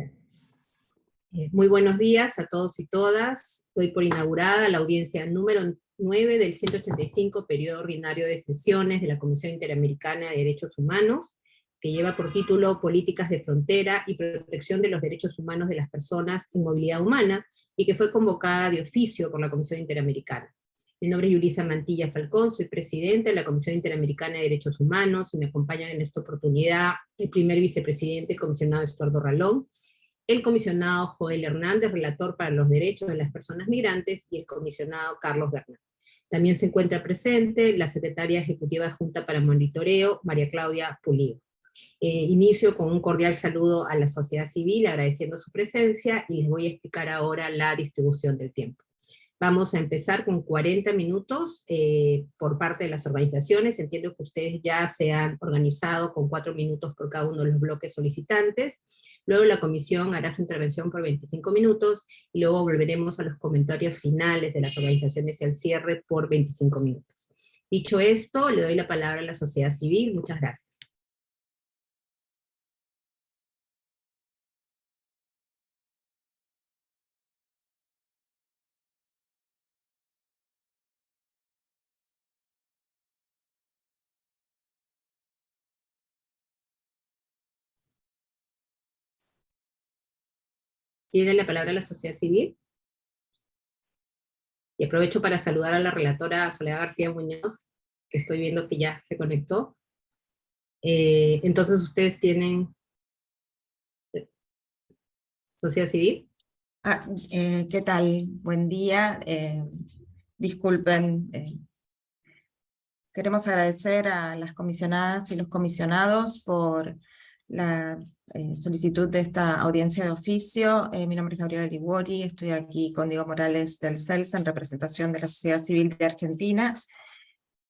Eh, muy buenos días a todos y todas. Doy por inaugurada la audiencia número 9 del 185 periodo ordinario de sesiones de la Comisión Interamericana de Derechos Humanos, que lleva por título Políticas de Frontera y Protección de los Derechos Humanos de las Personas en Movilidad Humana, y que fue convocada de oficio por la Comisión Interamericana. Mi nombre es Yulisa Mantilla Falcón, soy presidenta de la Comisión Interamericana de Derechos Humanos, y me acompañan en esta oportunidad el primer vicepresidente, el comisionado Estuardo Ralón, el comisionado Joel Hernández, relator para los derechos de las personas migrantes, y el comisionado Carlos Bernal. También se encuentra presente la secretaria ejecutiva Junta para Monitoreo, María Claudia Pulido. Eh, inicio con un cordial saludo a la sociedad civil, agradeciendo su presencia, y les voy a explicar ahora la distribución del tiempo. Vamos a empezar con 40 minutos eh, por parte de las organizaciones. Entiendo que ustedes ya se han organizado con 4 minutos por cada uno de los bloques solicitantes. Luego la comisión hará su intervención por 25 minutos, y luego volveremos a los comentarios finales de las organizaciones y al cierre por 25 minutos. Dicho esto, le doy la palabra a la sociedad civil. Muchas gracias. Tiene la palabra la sociedad civil. Y aprovecho para saludar a la relatora Soledad García Muñoz, que estoy viendo que ya se conectó. Eh, entonces ustedes tienen... ¿Sociedad civil? Ah, eh, ¿Qué tal? Buen día. Eh, disculpen. queremos agradecer a las comisionadas y los comisionados por la eh, solicitud de esta audiencia de oficio. Eh, mi nombre es Gabriela Liguori, estoy aquí con Diego Morales del CELS en representación de la sociedad civil de Argentina,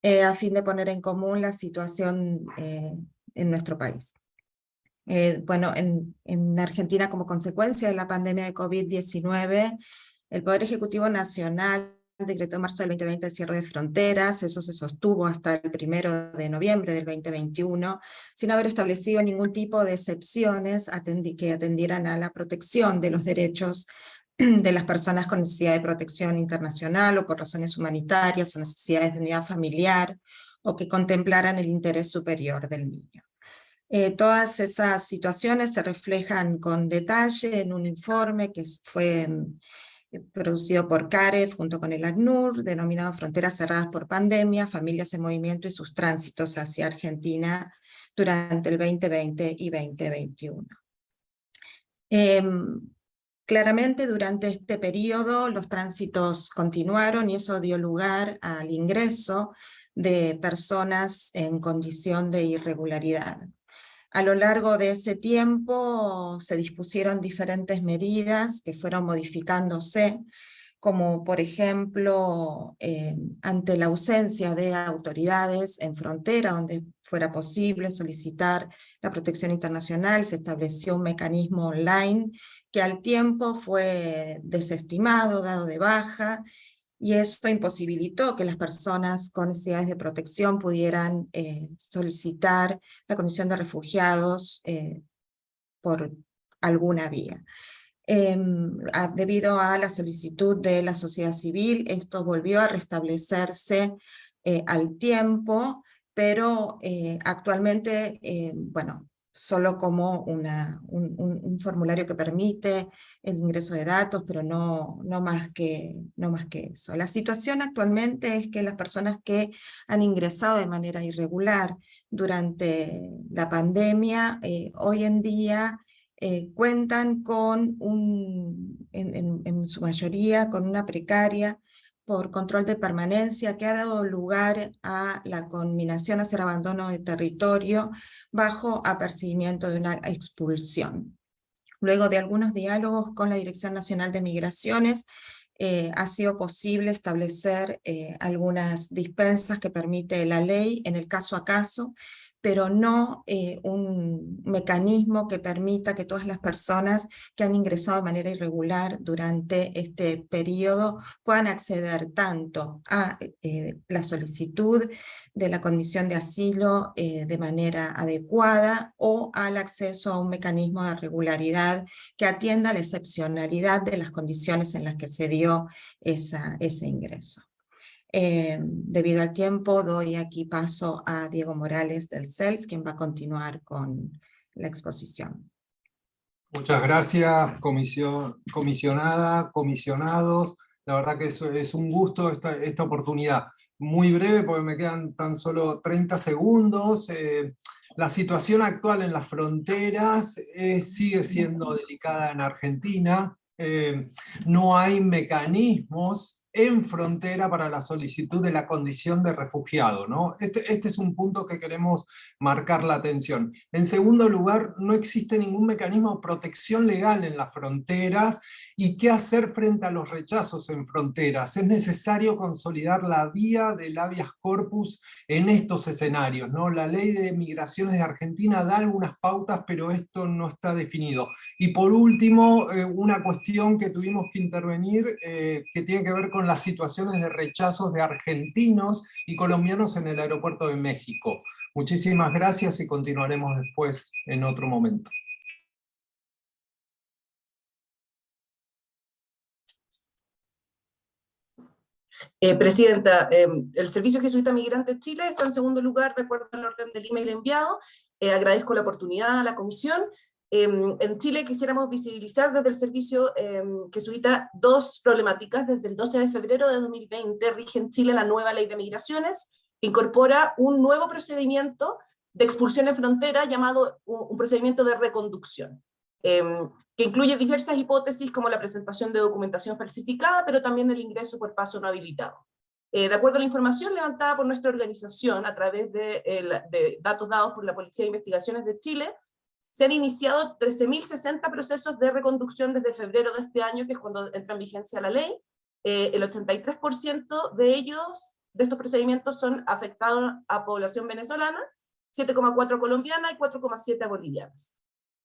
eh, a fin de poner en común la situación en nuestro país. bueno, en, en Argentina como consecuencia de la pandemia de COVID-19, el Poder Ejecutivo Nacional decretó en marzo del 2020 el cierre de fronteras, eso se sostuvo hasta el primero de noviembre del 2021, sin haber establecido ningún tipo de excepciones que atendieran a la protección de los derechos de las personas con necesidad de protección internacional o por razones humanitarias o necesidades de unidad familiar, o que contemplaran el interés superior del niño. Eh, todas esas situaciones se reflejan con detalle en un informe que fue producido por CAREF junto con el ACNUR, denominado Fronteras Cerradas por Pandemia, Familias en Movimiento y sus tránsitos hacia Argentina durante el 2020 y 2021. Em, claramente durante este periodo los tránsitos continuaron y eso dio lugar al ingreso de personas en condición de irregularidad. A lo largo de ese tiempo se dispusieron diferentes medidas que fueron modificándose, como por ejemplo, eh, ante la ausencia de autoridades en frontera, donde fuera posible solicitar la protección internacional, se estableció un mecanismo online que al tiempo fue desestimado, dado de baja, y esto imposibilitó que las personas con necesidades de protección pudieran eh, solicitar la condición de refugiados eh, por alguna vía. Em, debido a la solicitud de la sociedad civil, esto volvió a restablecerse eh, al tiempo, pero actualmente, bueno, solo como una, un, formulario que permite el ingreso de datos, pero no, no, más que, no más que eso. La situación actualmente es que las personas que han ingresado de manera irregular durante la pandemia, eh, hoy en día eh, cuentan con un, en, en su mayoría, con una precaria por control de permanencia que ha dado lugar a la conminación hacia el abandono de territorio bajo apercibimiento de una expulsión. Luego de algunos diálogos con la Dirección Nacional de Migraciones, eh, ha sido posible establecer eh, algunas dispensas que permite la ley en el caso a caso, pero no eh, un mecanismo que permita que todas las personas que han ingresado de manera irregular durante este periodo puedan acceder tanto a la solicitud de la condición de asilo eh, de manera adecuada o al acceso a un mecanismo de regularidad que atienda la excepcionalidad de las condiciones en las que se dio esa, ese ingreso. Eh, debido al tiempo, doy aquí paso a Diego Morales del CELS, quien va a continuar con la exposición. Muchas gracias, comisión, comisionada, comisionados. La verdad que es, es un gusto esta, esta, oportunidad. Muy breve, porque me quedan tan solo 30 segundos. Eh, la situación actual en las fronteras eh, sigue siendo delicada en Argentina. Eh, no hay mecanismos en frontera para la solicitud de la condición de refugiado. ¿no? Este, este, es un punto que queremos marcar la atención. En segundo lugar, no existe ningún mecanismo de protección legal en las fronteras y qué hacer frente a los rechazos en fronteras. Es necesario consolidar la vía del habeas corpus en estos escenarios. ¿no? La ley de migraciones de Argentina da algunas pautas, pero esto no está definido. Y por último, eh, una cuestión que tuvimos que intervenir, eh, que tiene que ver con las situaciones de rechazos de argentinos y colombianos en el aeropuerto de México. Muchísimas gracias y continuaremos después en otro momento. Eh, Presidenta, eh, el Servicio Jesuita Migrante Chile está en segundo lugar de acuerdo al orden del email enviado. Eh, agradezco la oportunidad a la Comisión Em, en Chile quisiéramos visibilizar desde el servicio eh, jesuita dos problemáticas. Desde el 12 de febrero de 2020 rige en Chile la nueva ley de migraciones, incorpora un nuevo procedimiento de expulsión en frontera llamado un, procedimiento de reconducción, em, que incluye diversas hipótesis como la presentación de documentación falsificada, pero también el ingreso por paso no habilitado. Eh, de acuerdo a la información levantada por nuestra organización a través de, datos dados por la Policía de Investigaciones de Chile, se han iniciado 13.060 procesos de reconducción desde febrero de este año, que es cuando entra en vigencia la ley. Eh, el 83% de ellos, de estos procedimientos, son afectados a población venezolana, 7,4 colombiana y 4,7 bolivianas.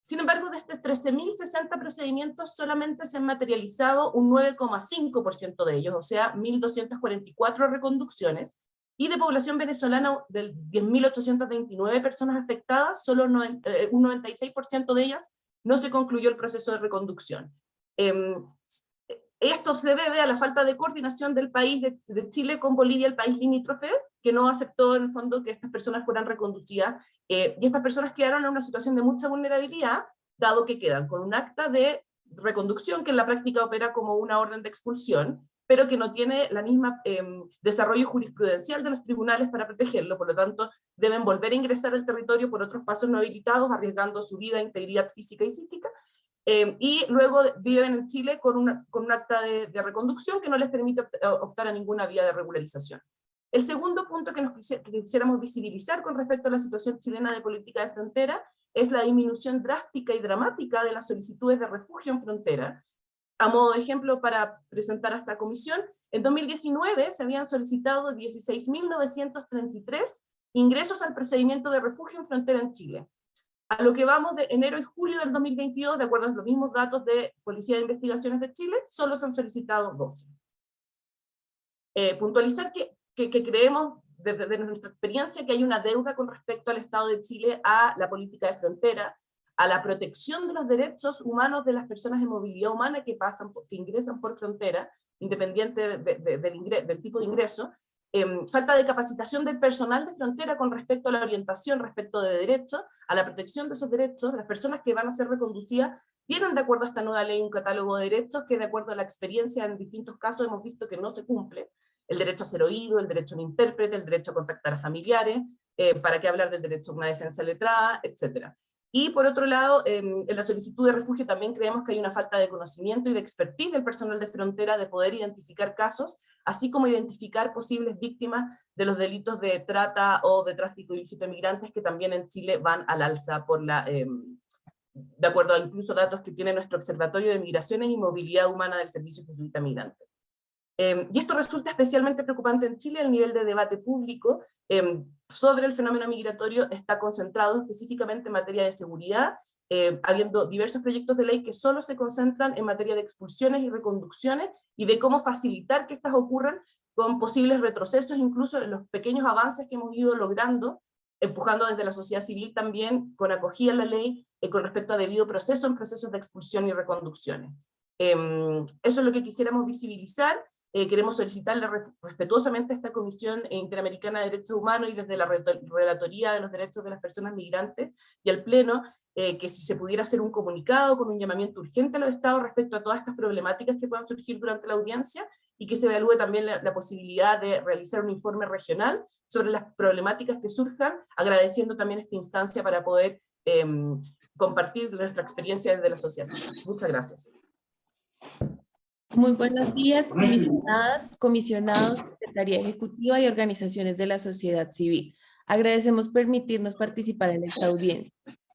Sin embargo, de estos 13.060 procedimientos solamente se han materializado un 9,5% de ellos, o sea, 1.244 reconducciones, y de población venezolana, de 10.829 personas afectadas, solo eh, un 96% de ellas no se concluyó el proceso de reconducción. Em, esto se debe a la falta de coordinación del país de, Chile con Bolivia, el país limítrofe, que no aceptó en el fondo que estas personas fueran reconducidas, eh, y estas personas quedaron en una situación de mucha vulnerabilidad, dado que quedan con un acta de reconducción que en la práctica opera como una orden de expulsión, pero que no tiene la misma em, desarrollo jurisprudencial de los tribunales para protegerlo, por lo tanto deben volver a ingresar al territorio por otros pasos no habilitados, arriesgando su vida, integridad física y psíquica, em, y luego viven en Chile con, una, un acta de, reconducción que no les permite optar a ninguna vía de regularización. El segundo punto que, nos quisiéramos visibilizar con respecto a la situación chilena de política de frontera es la disminución drástica y dramática de las solicitudes de refugio en frontera, a modo de ejemplo para presentar a esta comisión, en 2019 se habían solicitado 16.933 ingresos al procedimiento de refugio en frontera en Chile. A lo que vamos de enero y julio del 2022, de acuerdo a los mismos datos de Policía de Investigaciones de Chile, solo se han solicitado 12. Eh, puntualizar que, que, creemos, desde, nuestra experiencia, que hay una deuda con respecto al Estado de Chile a la política de frontera, a la protección de los derechos humanos de las personas de movilidad humana que, pasan, que ingresan por frontera, independiente del, tipo de ingreso, em, falta de capacitación del personal de frontera con respecto a la orientación respecto de derechos, a la protección de esos derechos, las personas que van a ser reconducidas tienen de acuerdo a esta nueva ley un catálogo de derechos que de acuerdo a la experiencia en distintos casos hemos visto que no se cumple, el derecho a ser oído, el derecho a un intérprete, el derecho a contactar a familiares, eh, para qué hablar del derecho a una defensa letrada, etcétera. Y por otro lado, en la solicitud de refugio también creemos que hay una falta de conocimiento y de expertise del personal de frontera de poder identificar casos, así como identificar posibles víctimas de los delitos de trata o de tráfico ilícito de migrantes que también en Chile van al alza por la, em, de acuerdo a incluso datos que tiene nuestro Observatorio de Migraciones y Movilidad Humana del Servicio Jesuita Migrante. Em, y esto resulta especialmente preocupante en Chile, el nivel de debate público em, sobre el fenómeno migratorio está concentrado específicamente en materia de seguridad, eh, habiendo diversos proyectos de ley que solo se concentran en materia de expulsiones y reconducciones, y de cómo facilitar que estas ocurran con posibles retrocesos, incluso en los pequeños avances que hemos ido logrando, empujando desde la sociedad civil también con acogida a la ley eh, con respecto a debido proceso en procesos de expulsión y reconducciones. Em, eso es lo que quisiéramos visibilizar, eh, queremos solicitarle respetuosamente a esta Comisión Interamericana de Derechos Humanos y desde la Relatoría de los Derechos de las Personas Migrantes y al Pleno, eh, que si se pudiera hacer un comunicado con un llamamiento urgente a los estados respecto a todas estas problemáticas que puedan surgir durante la audiencia, y que se evalúe también la, posibilidad de realizar un informe regional sobre las problemáticas que surjan, agradeciendo también esta instancia para poder em, compartir nuestra experiencia desde la asociación. Muchas gracias. Muy buenos días, comisionadas, comisionados, Secretaría Ejecutiva y organizaciones de la sociedad civil. Agradecemos permitirnos participar en esta audiencia.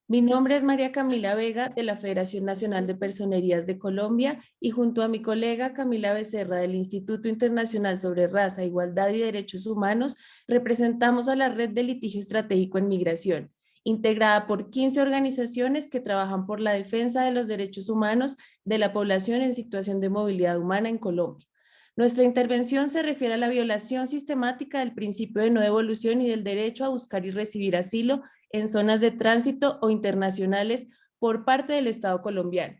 Mi nombre es María Camila Vega de la Federación Nacional de Personerías de Colombia y junto a mi colega Camila Becerra del Instituto Internacional sobre Raza, Igualdad y Derechos Humanos representamos a la Red de Litigio Estratégico en Migración integrada por 15 organizaciones que trabajan por la defensa de los derechos humanos de la población en situación de movilidad humana en Colombia. Nuestra intervención se refiere a la violación sistemática del principio de no devolución y del derecho a buscar y recibir asilo en zonas de tránsito o internacionales por parte del Estado colombiano.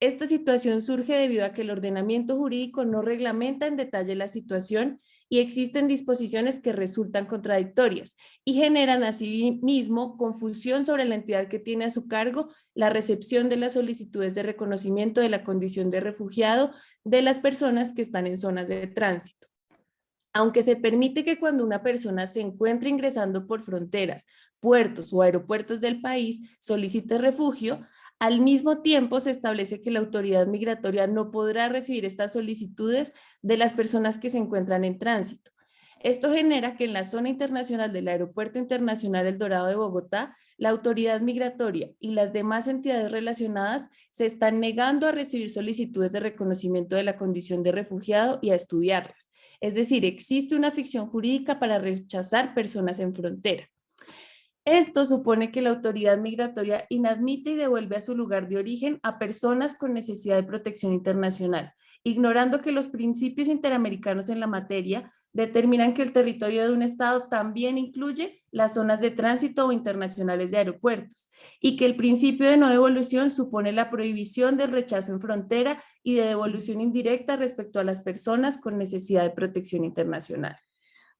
Esta situación surge debido a que el ordenamiento jurídico no reglamenta en detalle la situación y existen disposiciones que resultan contradictorias y generan asimismo confusión sobre la entidad que tiene a su cargo la recepción de las solicitudes de reconocimiento de la condición de refugiado de las personas que están en zonas de tránsito. Aunque se permite que cuando una persona se encuentre ingresando por fronteras, puertos o aeropuertos del país solicite refugio, al mismo tiempo, se establece que la autoridad migratoria no podrá recibir estas solicitudes de las personas que se encuentran en tránsito. Esto genera que en la zona internacional del Aeropuerto Internacional El Dorado de Bogotá, la autoridad migratoria y las demás entidades relacionadas se están negando a recibir solicitudes de reconocimiento de la condición de refugiado y a estudiarlas. Es decir, existe una ficción jurídica para rechazar personas en frontera. Esto supone que la autoridad migratoria inadmite y devuelve a su lugar de origen a personas con necesidad de protección internacional, ignorando que los principios interamericanos en la materia determinan que el territorio de un Estado también incluye las zonas de tránsito o internacionales de aeropuertos y que el principio de no devolución supone la prohibición del rechazo en frontera y de devolución indirecta respecto a las personas con necesidad de protección internacional.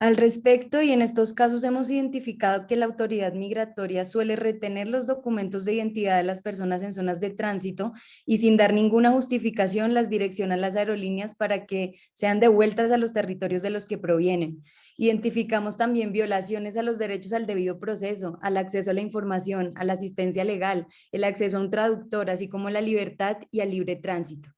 Al respecto, y en estos casos hemos identificado que la autoridad migratoria suele retener los documentos de identidad de las personas en zonas de tránsito y sin dar ninguna justificación las direcciona a las aerolíneas para que sean devueltas a los territorios de los que provienen. Identificamos también violaciones a los derechos al debido proceso, al acceso a la información, a la asistencia legal, el acceso a un traductor, así como la libertad y al libre tránsito.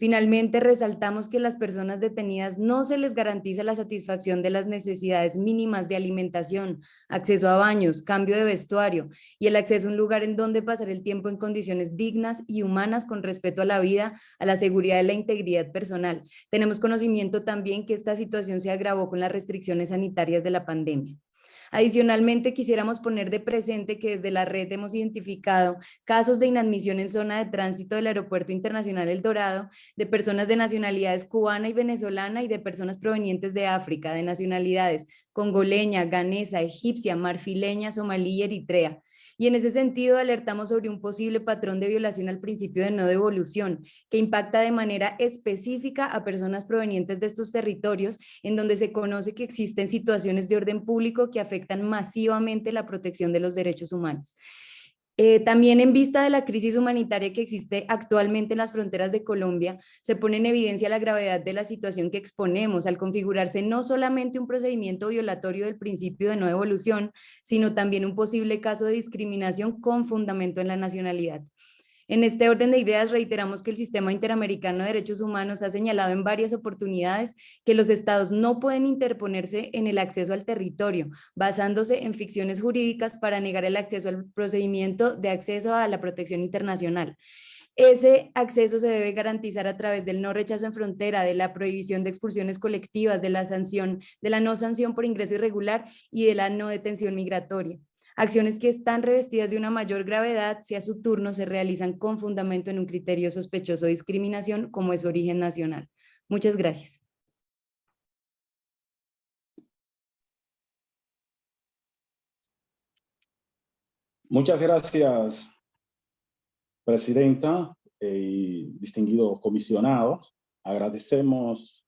Finalmente, resaltamos que las personas detenidas no se les garantiza la satisfacción de las necesidades mínimas de alimentación, acceso a baños, cambio de vestuario y el acceso a un lugar en donde pasar el tiempo en condiciones dignas y humanas con respeto a la vida, a la seguridad y la integridad personal. Tenemos conocimiento también que esta situación se agravó con las restricciones sanitarias de la pandemia. Adicionalmente, quisiéramos poner de presente que desde la red hemos identificado casos de inadmisión en zona de tránsito del Aeropuerto Internacional El Dorado de personas de nacionalidades cubana y venezolana y de personas provenientes de África, de nacionalidades congoleña, ganesa, egipcia, marfileña, somalí y eritrea y en ese sentido alertamos sobre un posible patrón de violación al principio de no devolución que impacta de manera específica a personas provenientes de estos territorios en donde se conoce que existen situaciones de orden público que afectan masivamente la protección de los derechos humanos. Eh, también en vista de la crisis humanitaria que existe actualmente en las fronteras de Colombia, se pone en evidencia la gravedad de la situación que exponemos al configurarse no solamente un procedimiento violatorio del principio de no devolución, sino también un posible caso de discriminación con fundamento en la nacionalidad. En este orden de ideas reiteramos que el Sistema Interamericano de Derechos Humanos ha señalado en varias oportunidades que los estados no pueden interponerse en el acceso al territorio, basándose en ficciones jurídicas para negar el acceso al procedimiento de acceso a la protección internacional. Ese acceso se debe garantizar a través del no rechazo en frontera, de la prohibición de expulsiones colectivas, de la sanción, de la no sanción por ingreso irregular y de la no detención migratoria. Acciones que están revestidas de una mayor gravedad si a su turno se realizan con fundamento en un criterio sospechoso de discriminación como es origen nacional. Muchas gracias. Muchas gracias, Presidenta y distinguidos comisionados. Agradecemos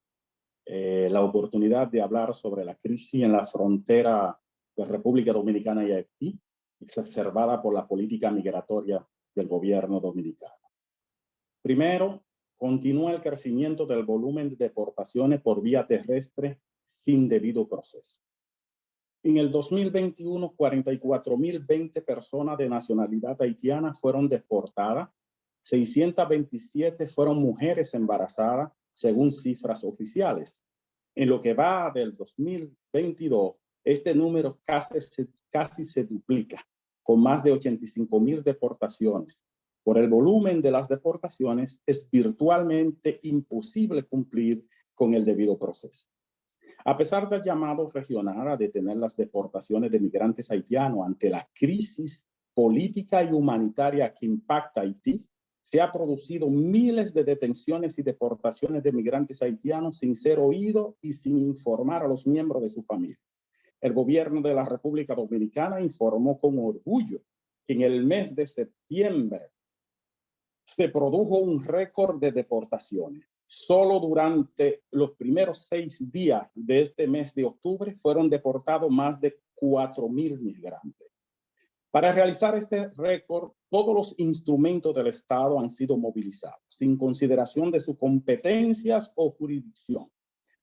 eh, la oportunidad de hablar sobre la crisis en la frontera de República Dominicana y Haití, exacerbada por la política migratoria del gobierno dominicano. Primero, continúa el crecimiento del volumen de deportaciones por vía terrestre sin debido proceso. En el 2021, 44.020 personas de nacionalidad haitiana fueron deportadas, 627 fueron mujeres embarazadas, según cifras oficiales. En lo que va del 2022, este número casi casi se duplica, con más de 85 mil deportaciones. Por el volumen de las deportaciones, es virtualmente imposible cumplir con el debido proceso. A pesar del llamado regional a detener las deportaciones de migrantes haitianos ante la crisis política y humanitaria que impacta Haití, se ha producido miles de detenciones y deportaciones de migrantes haitianos sin ser oído y sin informar a los miembros de su familia. El gobierno de la República Dominicana informó con orgullo que en el mes de septiembre se produjo un récord de deportaciones. Solo durante los primeros seis días de este mes de octubre fueron deportados más de 4.000 migrantes. Para realizar este récord, todos los instrumentos del Estado han sido movilizados, sin consideración de sus competencias o jurisdicción.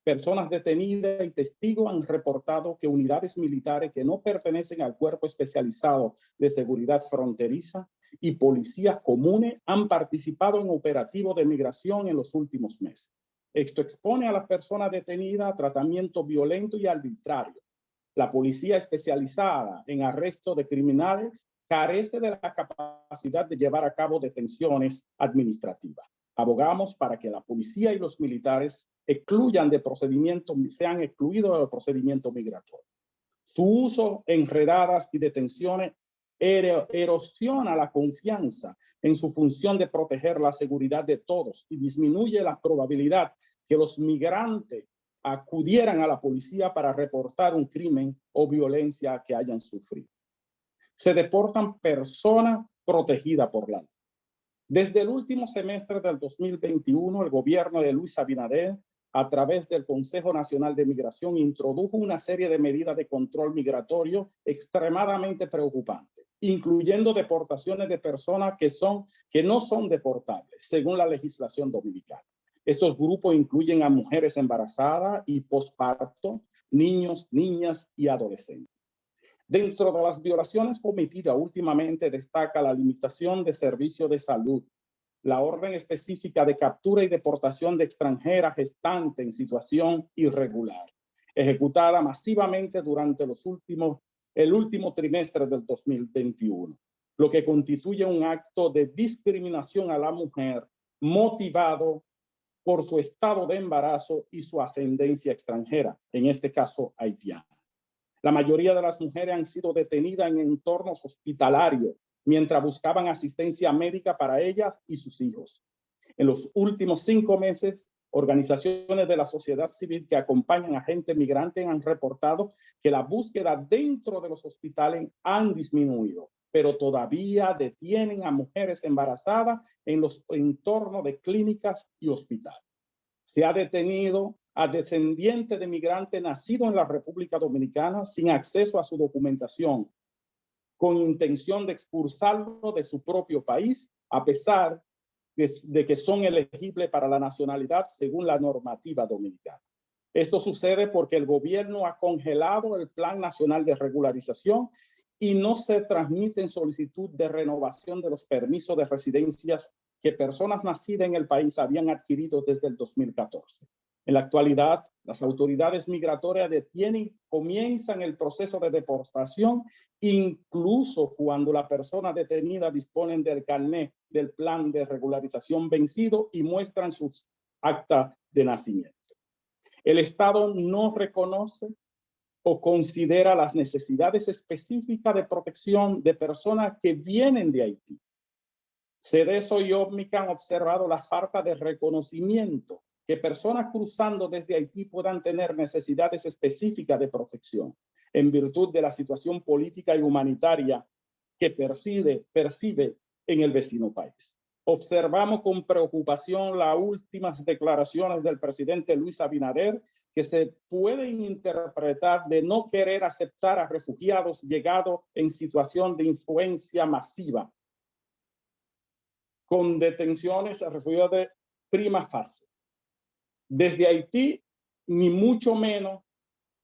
Personas detenidas y testigos han reportado que unidades militares que no pertenecen al cuerpo especializado de seguridad fronteriza y policías comunes han participado en operativos de migración en los últimos meses. Esto expone a las personas detenidas a tratamiento violento y arbitrario. La policía especializada en arresto de criminales carece de la capacidad de llevar a cabo detenciones administrativas. Abogamos para que la policía y los militares excluyan de procedimientos, sean excluidos del procedimiento migratorio. Su uso en redadas y detenciones erosiona la confianza en su función de proteger la seguridad de todos y disminuye la probabilidad que los migrantes acudieran a la policía para reportar un crimen o violencia que hayan sufrido. Se deportan personas protegidas por la ley. Desde el último semestre del 2021, el gobierno de Luis Abinader, a través del Consejo Nacional de Migración, introdujo una serie de medidas de control migratorio extremadamente preocupantes, incluyendo deportaciones de personas que, no son deportables, según la legislación dominicana. Estos grupos incluyen a mujeres embarazadas y posparto, niños, niñas y adolescentes. Dentro de las violaciones cometidas últimamente destaca la limitación de servicio de salud, la orden específica de captura y deportación de extranjeras gestantes en situación irregular, ejecutada masivamente durante el último trimestre del 2021, lo que constituye un acto de discriminación a la mujer motivado por su estado de embarazo y su ascendencia extranjera, en este caso haitiana. La mayoría de las mujeres han sido detenidas en entornos hospitalarios mientras buscaban asistencia médica para ellas y sus hijos. En los últimos cinco meses, organizaciones de la sociedad civil que acompañan a gente migrante han reportado que la búsqueda dentro de los hospitales han disminuido, pero todavía detienen a mujeres embarazadas en los entornos de clínicas y hospitales. Se ha detenido a descendiente de migrante nacido en la República Dominicana sin acceso a su documentación, con intención de expulsarlo de su propio país, a pesar de, de, que son elegibles para la nacionalidad según la normativa dominicana. Esto sucede porque el gobierno ha congelado el Plan Nacional de Regularización y no se transmiten solicitud de renovación de los permisos de residencias que personas nacidas en el país habían adquirido desde el 2014. En la actualidad, las autoridades migratorias detienen, comienzan el proceso de deportación, incluso cuando la persona detenida disponen del carnet del plan de regularización vencido y muestran sus acta de nacimiento. El Estado no reconoce o considera las necesidades específicas de protección de personas que vienen de Haití. Cerezo y OVMIC han observado la falta de reconocimiento que personas cruzando desde Haití puedan tener necesidades específicas de protección en virtud de la situación política y humanitaria que percibe, percibe en el vecino país. Observamos con preocupación las últimas declaraciones del presidente Luis Abinader que se pueden interpretar de no querer aceptar a refugiados llegados en situación de influencia masiva con detenciones a refugiados de prima fase. Desde Haití, ni mucho menos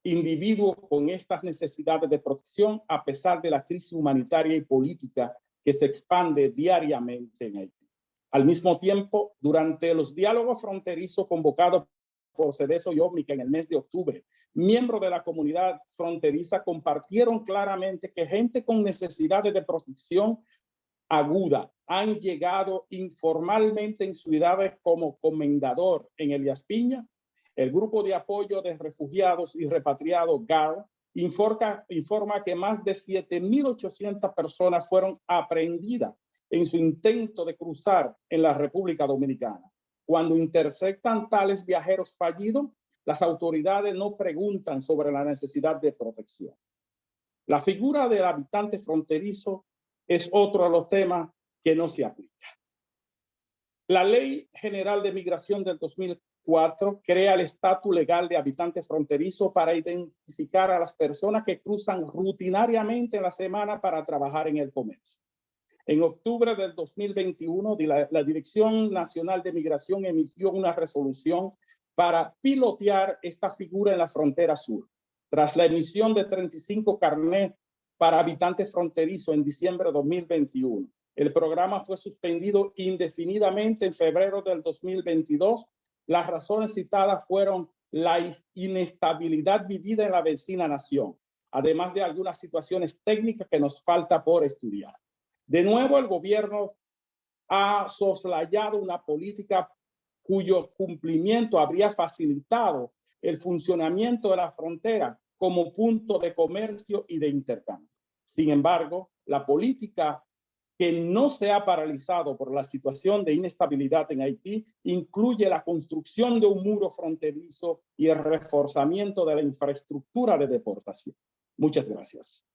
individuos con estas necesidades de protección a pesar de la crisis humanitaria y política que se expande diariamente en Haití. Al mismo tiempo, durante los diálogos fronterizos convocados por Cedeso y Ómnica en el mes de octubre, miembros de la comunidad fronteriza compartieron claramente que gente con necesidades de protección aguda han llegado informalmente en ciudades como comendador en Elias Piña, el grupo de apoyo de refugiados y repatriados GAR informa, informa que más de 7.800 personas fueron aprendidas en su intento de cruzar en la República Dominicana. Cuando interceptan tales viajeros fallidos, las autoridades no preguntan sobre la necesidad de protección. La figura del habitante fronterizo es otro de los temas que no se aplica. La Ley General de Migración del 2004 crea el estatus legal de habitante fronterizo para identificar a las personas que cruzan rutinariamente en la semana para trabajar en el comercio. En octubre del 2021, la, la Dirección Nacional de Migración emitió una resolución para pilotear esta figura en la frontera sur. Tras la emisión de 35 carnet para habitantes fronterizos en diciembre de 2021. El programa fue suspendido indefinidamente en febrero del 2022. Las razones citadas fueron la inestabilidad vivida en la vecina nación, además de algunas situaciones técnicas que nos falta por estudiar. De nuevo, el gobierno ha soslayado una política cuyo cumplimiento habría facilitado el funcionamiento de la frontera como punto de comercio y de intercambio. Sin embargo, la política que no se ha paralizado por la situación de inestabilidad en Haití incluye la construcción de un muro fronterizo y el reforzamiento de la infraestructura de deportación. Muchas gracias.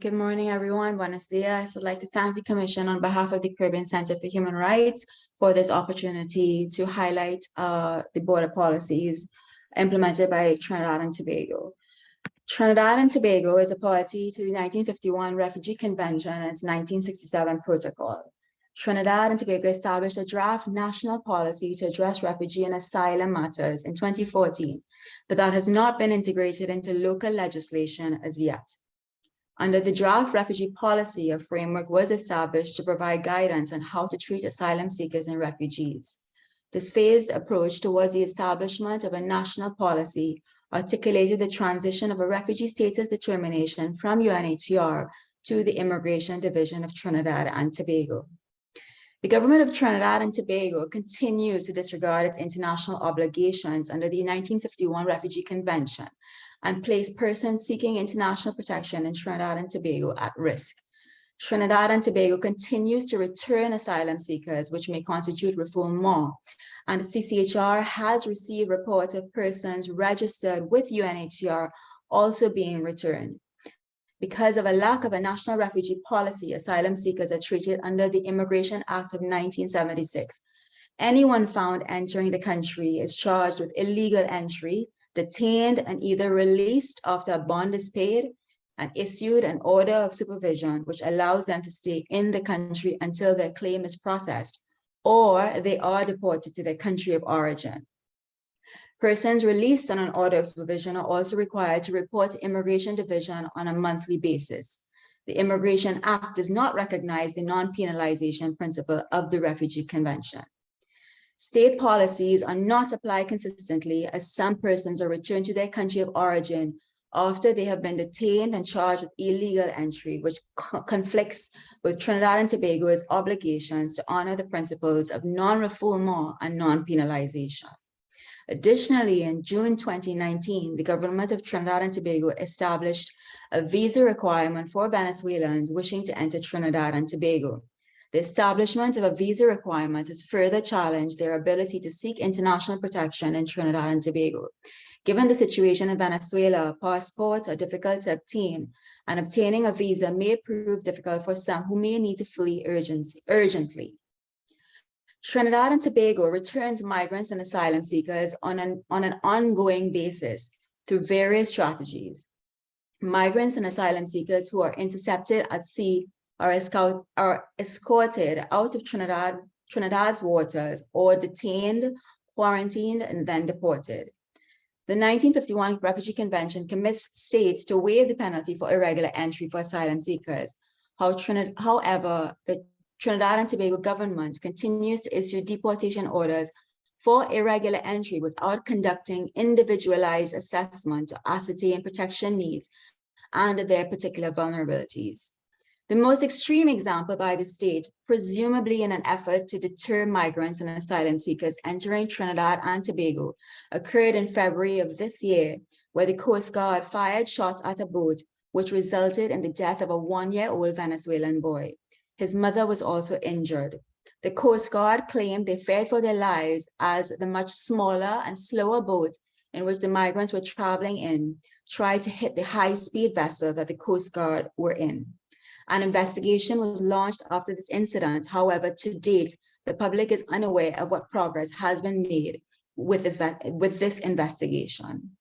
Good morning, everyone. Buenos dias. I'd like to thank the Commission on behalf of the Caribbean Center for Human Rights for this opportunity to highlight uh, the border policies implemented by Trinidad and Tobago. Trinidad and Tobago is a party to the 1951 Refugee Convention and its 1967 protocol. Trinidad and Tobago established a draft national policy to address refugee and asylum matters in 2014, but that has not been integrated into local legislation as yet. Under the draft refugee policy, a framework was established to provide guidance on how to treat asylum seekers and refugees. This phased approach towards the establishment of a national policy articulated the transition of a refugee status determination from UNHCR to the Immigration Division of Trinidad and Tobago. The government of Trinidad and Tobago continues to disregard its international obligations under the 1951 Refugee Convention and place persons seeking international protection in Trinidad and Tobago at risk. Trinidad and Tobago continues to return asylum seekers, which may constitute refoulement, and the CCHR has received reports of persons registered with UNHCR also being returned. Because of a lack of a national refugee policy, asylum seekers are treated under the Immigration Act of 1976. Anyone found entering the country is charged with illegal entry, detained and either released after a bond is paid and issued an order of supervision, which allows them to stay in the country until their claim is processed, or they are deported to their country of origin. Persons released on an order of supervision are also required to report to Immigration Division on a monthly basis. The Immigration Act does not recognize the non-penalization principle of the Refugee Convention. State policies are not applied consistently as some persons are returned to their country of origin after they have been detained and charged with illegal entry, which co- conflicts with Trinidad and Tobago's obligations to honor the principles of non-refoulement and non-penalization. Additionally, in June 2019, the government of Trinidad and Tobago established a visa requirement for Venezuelans wishing to enter Trinidad and Tobago. The establishment of a visa requirement has further challenged their ability to seek international protection in Trinidad and Tobago. Given the situation in Venezuela, passports are difficult to obtain, and obtaining a visa may prove difficult for some who may need to flee urgently. Trinidad and Tobago returns migrants and asylum seekers on an, on an ongoing basis through various strategies. Migrants and asylum seekers who are intercepted at sea are, escort, are escorted out of Trinidad, Trinidad's waters or detained, quarantined, and then deported. The 1951 Refugee Convention commits states to waive the penalty for irregular entry for asylum seekers. How however, the Trinidad and Tobago government continues to issue deportation orders for irregular entry without conducting individualized assessment to ascertain protection needs and their particular vulnerabilities. The most extreme example by the state, presumably in an effort to deter migrants and asylum seekers entering Trinidad and Tobago, occurred in February of this year, where the Coast Guard fired shots at a boat, which resulted in the death of a one-year-old Venezuelan boy. His mother was also injured. The Coast Guard claimed they feared for their lives as the much smaller and slower boat in which the migrants were traveling in tried to hit the high-speed vessel that the Coast Guard were in. An investigation was launched after this incident. However, to date, the public is unaware of what progress has been made with this, with this investigation.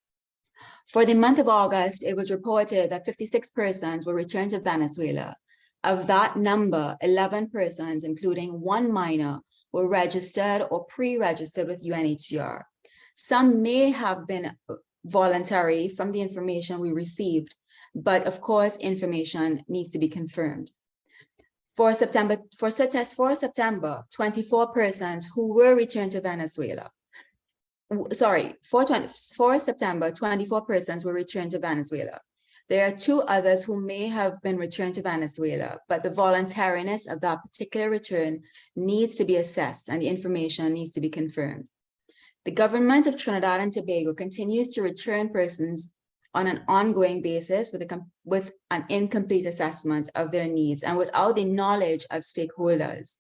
For the month of August, it was reported that 56 persons were returned to Venezuela. Of that number, 11 persons, including one minor, were registered or pre-registered with UNHCR. Some may have been voluntary from the information we received, but of course, information needs to be confirmed. For September, for, such as for September, 24 persons who were returned to Venezuela. Sorry, for, 20, for September, 24 persons were returned to Venezuela. There are two others who may have been returned to Venezuela, but the voluntariness of that particular return needs to be assessed and the information needs to be confirmed. The government of Trinidad and Tobago continues to return persons on an ongoing basis with, a, with an incomplete assessment of their needs and without the knowledge of stakeholders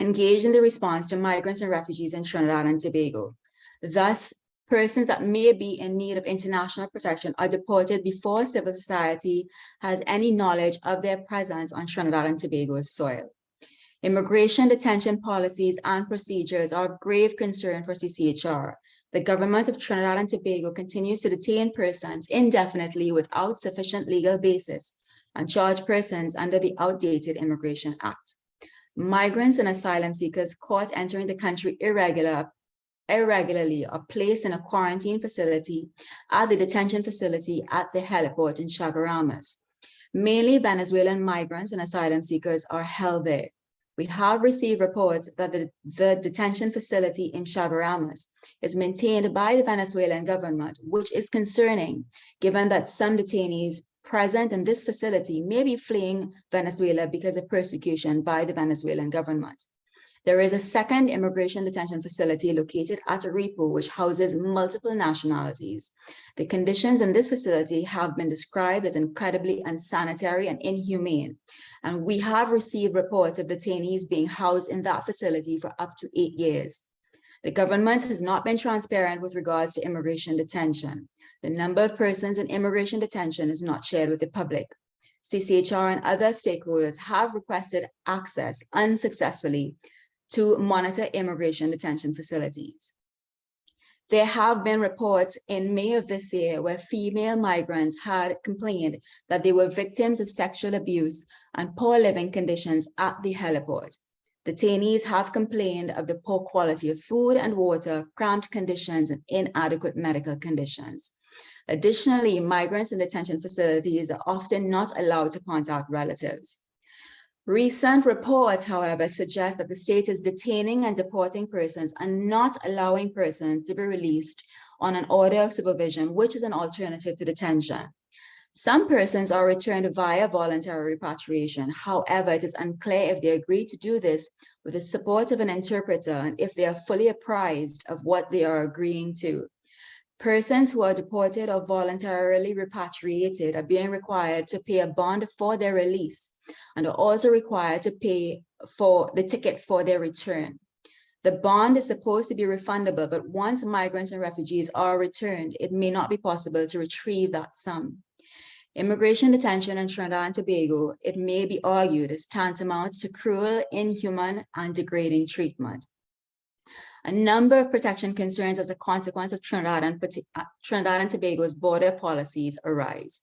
engaged in the response to migrants and refugees in Trinidad and Tobago. Thus, persons that may be in need of international protection are deported before civil society has any knowledge of their presence on Trinidad and Tobago's soil. Immigration detention policies and procedures are of grave concern for CCHR the government of Trinidad and Tobago continues to detain persons indefinitely without sufficient legal basis and charge persons under the outdated Immigration Act. Migrants and asylum seekers caught entering the country irregular, irregularly are placed in a quarantine facility at the detention facility at the heliport in Chagaramas. Mainly Venezuelan migrants and asylum seekers are held there. We have received reports that the, the detention facility in Chagaramas is maintained by the Venezuelan government, which is concerning given that some detainees present in this facility may be fleeing Venezuela because of persecution by the Venezuelan government. There is a second immigration detention facility located at Arepo, which houses multiple nationalities. The conditions in this facility have been described as incredibly unsanitary and inhumane. And we have received reports of detainees being housed in that facility for up to eight years. The government has not been transparent with regards to immigration detention. The number of persons in immigration detention is not shared with the public. CCHR and other stakeholders have requested access unsuccessfully to monitor immigration detention facilities. There have been reports in May of this year where female migrants had complained that they were victims of sexual abuse and poor living conditions at the heliport. Detainees have complained of the poor quality of food and water, cramped conditions, and inadequate medical conditions. Additionally, migrants in detention facilities are often not allowed to contact relatives. Recent reports, however, suggest that the state is detaining and deporting persons and not allowing persons to be released on an order of supervision, which is an alternative to detention. Some persons are returned via voluntary repatriation. However, it is unclear if they agree to do this with the support of an interpreter and if they are fully apprised of what they are agreeing to. Persons who are deported or voluntarily repatriated are being required to pay a bond for their release and are also required to pay for the ticket for their return. The bond is supposed to be refundable, but once migrants and refugees are returned, it may not be possible to retrieve that sum. Immigration detention in Trinidad and Tobago, it may be argued, is tantamount to cruel, inhuman, and degrading treatment. A number of protection concerns as a consequence of Trinidad and, uh, Trinidad and Tobago's border policies arise.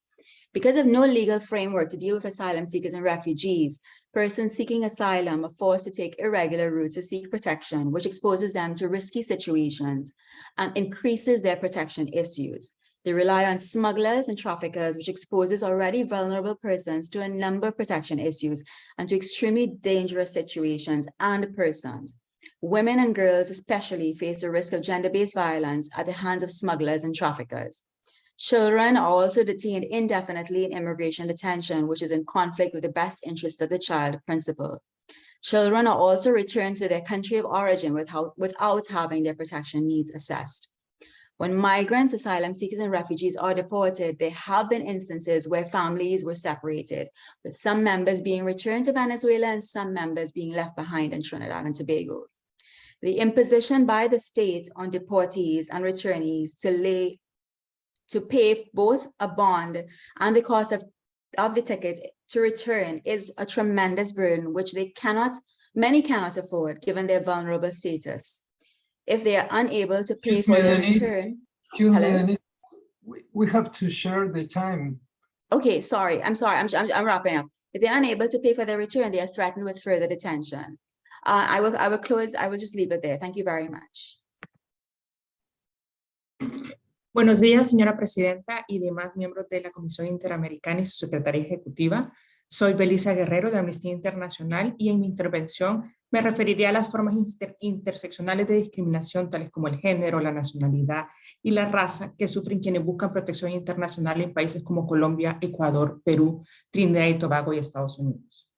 Because of no legal framework to deal with asylum seekers and refugees, persons seeking asylum are forced to take irregular routes to seek protection, which exposes them to risky situations and increases their protection issues. They rely on smugglers and traffickers, which exposes already vulnerable persons to a number of protection issues and to extremely dangerous situations and persons. Women and girls especially face the risk of gender-based violence at the hands of smugglers and traffickers. Children are also detained indefinitely in immigration detention, which is in conflict with the best interests of the child principle. Children are also returned to their country of origin without, without having their protection needs assessed. When migrants, asylum seekers, and refugees are deported, there have been instances where families were separated, with some members being returned to Venezuela and some members being left behind in Trinidad and Tobago. The imposition by the state on deportees and returnees to lay to pay both a bond and the cost of, of the ticket to return is a tremendous burden which they cannot, many cannot afford given their vulnerable status if they are unable to pay for the return. Hello? We, we have to share the time. Okay, sorry, I'm sorry, I'm, I'm, I'm wrapping up. If they're unable to pay for their return, they are threatened with further detention. Uh, I will I will close, I will just leave it there. Thank you very much. Buenos días, señora presidenta y demás miembros de la Comisión Interamericana y su secretaria ejecutiva. Soy Belisa Guerrero de Amnistía Internacional y en mi intervención me referiría a las formas interseccionales de discriminación, tales como el género, la nacionalidad y la raza que sufren quienes buscan protección internacional en países como Colombia, Ecuador, Perú, Trinidad y Tobago y Estados Unidos.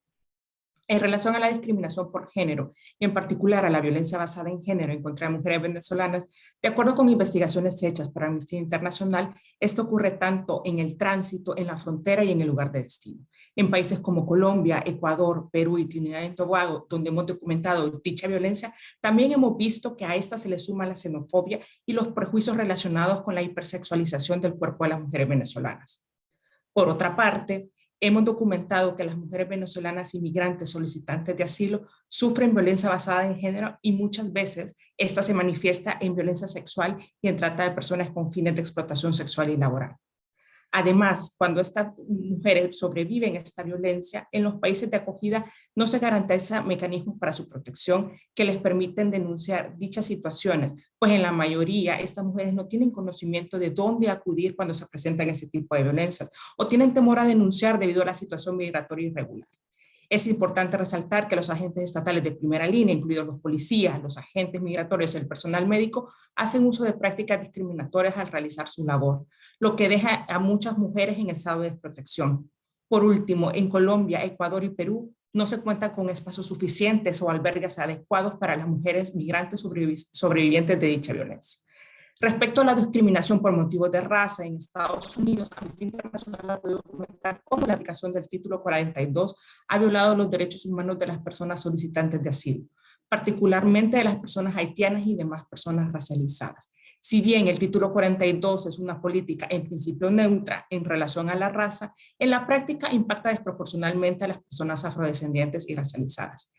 En relación a la discriminación por género, y en particular a la violencia basada en género en contra de mujeres venezolanas, de acuerdo con investigaciones hechas por Amnistía Internacional, esto ocurre tanto en el tránsito, en la frontera y en el lugar de destino. En países como Colombia, Ecuador, Perú y Trinidad y Tobago, donde hemos documentado dicha violencia, también hemos visto que a esta se le suma la xenofobia y los prejuicios relacionados con la hipersexualización del cuerpo de las mujeres venezolanas. Por otra parte, hemos documentado que las mujeres venezolanas inmigrantes solicitantes de asilo sufren violencia basada en género y muchas veces esta se manifiesta en violencia sexual y en trata de personas con fines de explotación sexual y laboral. Además, cuando estas mujeres sobreviven a esta violencia, en los países de acogida no se garantiza mecanismos para su protección que les permiten denunciar dichas situaciones, pues en la mayoría estas mujeres no tienen conocimiento de dónde acudir cuando se presentan ese tipo de violencias o tienen temor a denunciar debido a la situación migratoria irregular. Es importante resaltar que los agentes estatales de primera línea, incluidos los policías, los agentes migratorios y el personal médico, hacen uso de prácticas discriminatorias al realizar su labor, lo que deja a muchas mujeres en estado de desprotección. Por último, en Colombia, Ecuador y Perú no se cuentan con espacios suficientes o albergues adecuados para las mujeres migrantes sobrevivientes de dicha violencia. Respecto a la discriminación por motivos de raza en Estados Unidos, Amnistía Internacional ha podido documentar cómo la aplicación del título 42 ha violado los derechos humanos de las personas solicitantes de asilo, particularmente de las personas haitianas y demás personas racializadas. Si bien el título 42 es una política en principio neutra en relación a la raza, en la práctica impacta desproporcionalmente a las personas afrodescendientes y racializadas.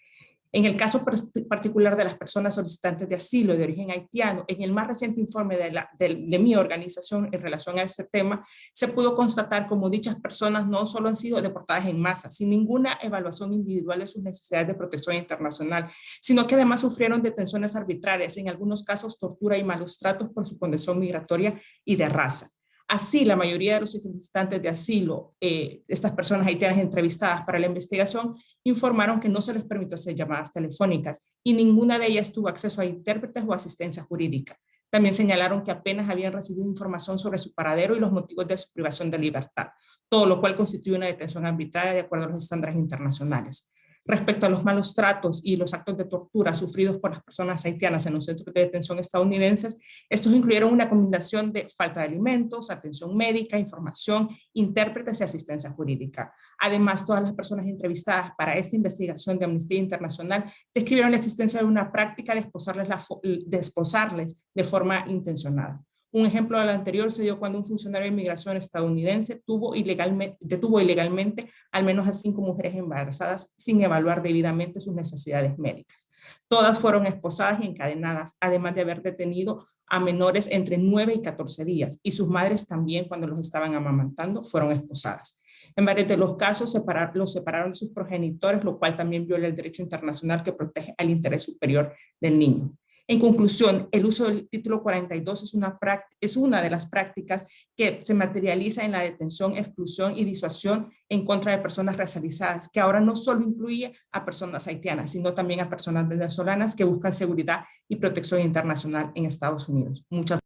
En el caso particular de las personas solicitantes de asilo de origen haitiano, en el más reciente informe de, mi organización en relación a este tema, se pudo constatar como dichas personas no solo han sido deportadas en masa, sin ninguna evaluación individual de sus necesidades de protección internacional, sino que además sufrieron detenciones arbitrarias, en algunos casos tortura y malos tratos por su condición migratoria y de raza. Así, la mayoría de los solicitantes de asilo, eh, estas personas haitianas entrevistadas para la investigación, informaron que no se les permitió hacer llamadas telefónicas y ninguna de ellas tuvo acceso a intérpretes o asistencia jurídica. También señalaron que apenas habían recibido información sobre su paradero y los motivos de su privación de libertad, todo lo cual constituye una detención arbitraria de acuerdo a los estándares internacionales respecto a los malos tratos y los actos de tortura sufridos por las personas haitianas en los centros de detención estadounidenses, estos incluyeron una combinación de falta de alimentos, atención médica, información, intérpretes y asistencia jurídica. Además, todas las personas entrevistadas para esta investigación de Amnistía Internacional describieron la existencia de una práctica de esposarles, de, forma intencionada. Un ejemplo del anterior se dio cuando un funcionario de inmigración estadounidense detuvo ilegalmente al menos a cinco mujeres embarazadas sin evaluar debidamente sus necesidades médicas. Todas fueron esposadas y encadenadas, además de haber detenido a menores entre 9 y 14 días, y sus madres también cuando los estaban amamantando fueron esposadas. En varios de los casos los separaron de sus progenitores, lo cual también viola el derecho internacional que protege al interés superior del niño. En conclusión, el uso del título 42 es una, es una de las prácticas que se materializa en la detención, exclusión y disuasión en contra de personas racializadas, que ahora no solo incluye a personas haitianas, sino también a personas venezolanas que buscan seguridad y protección internacional en Estados Unidos. Muchas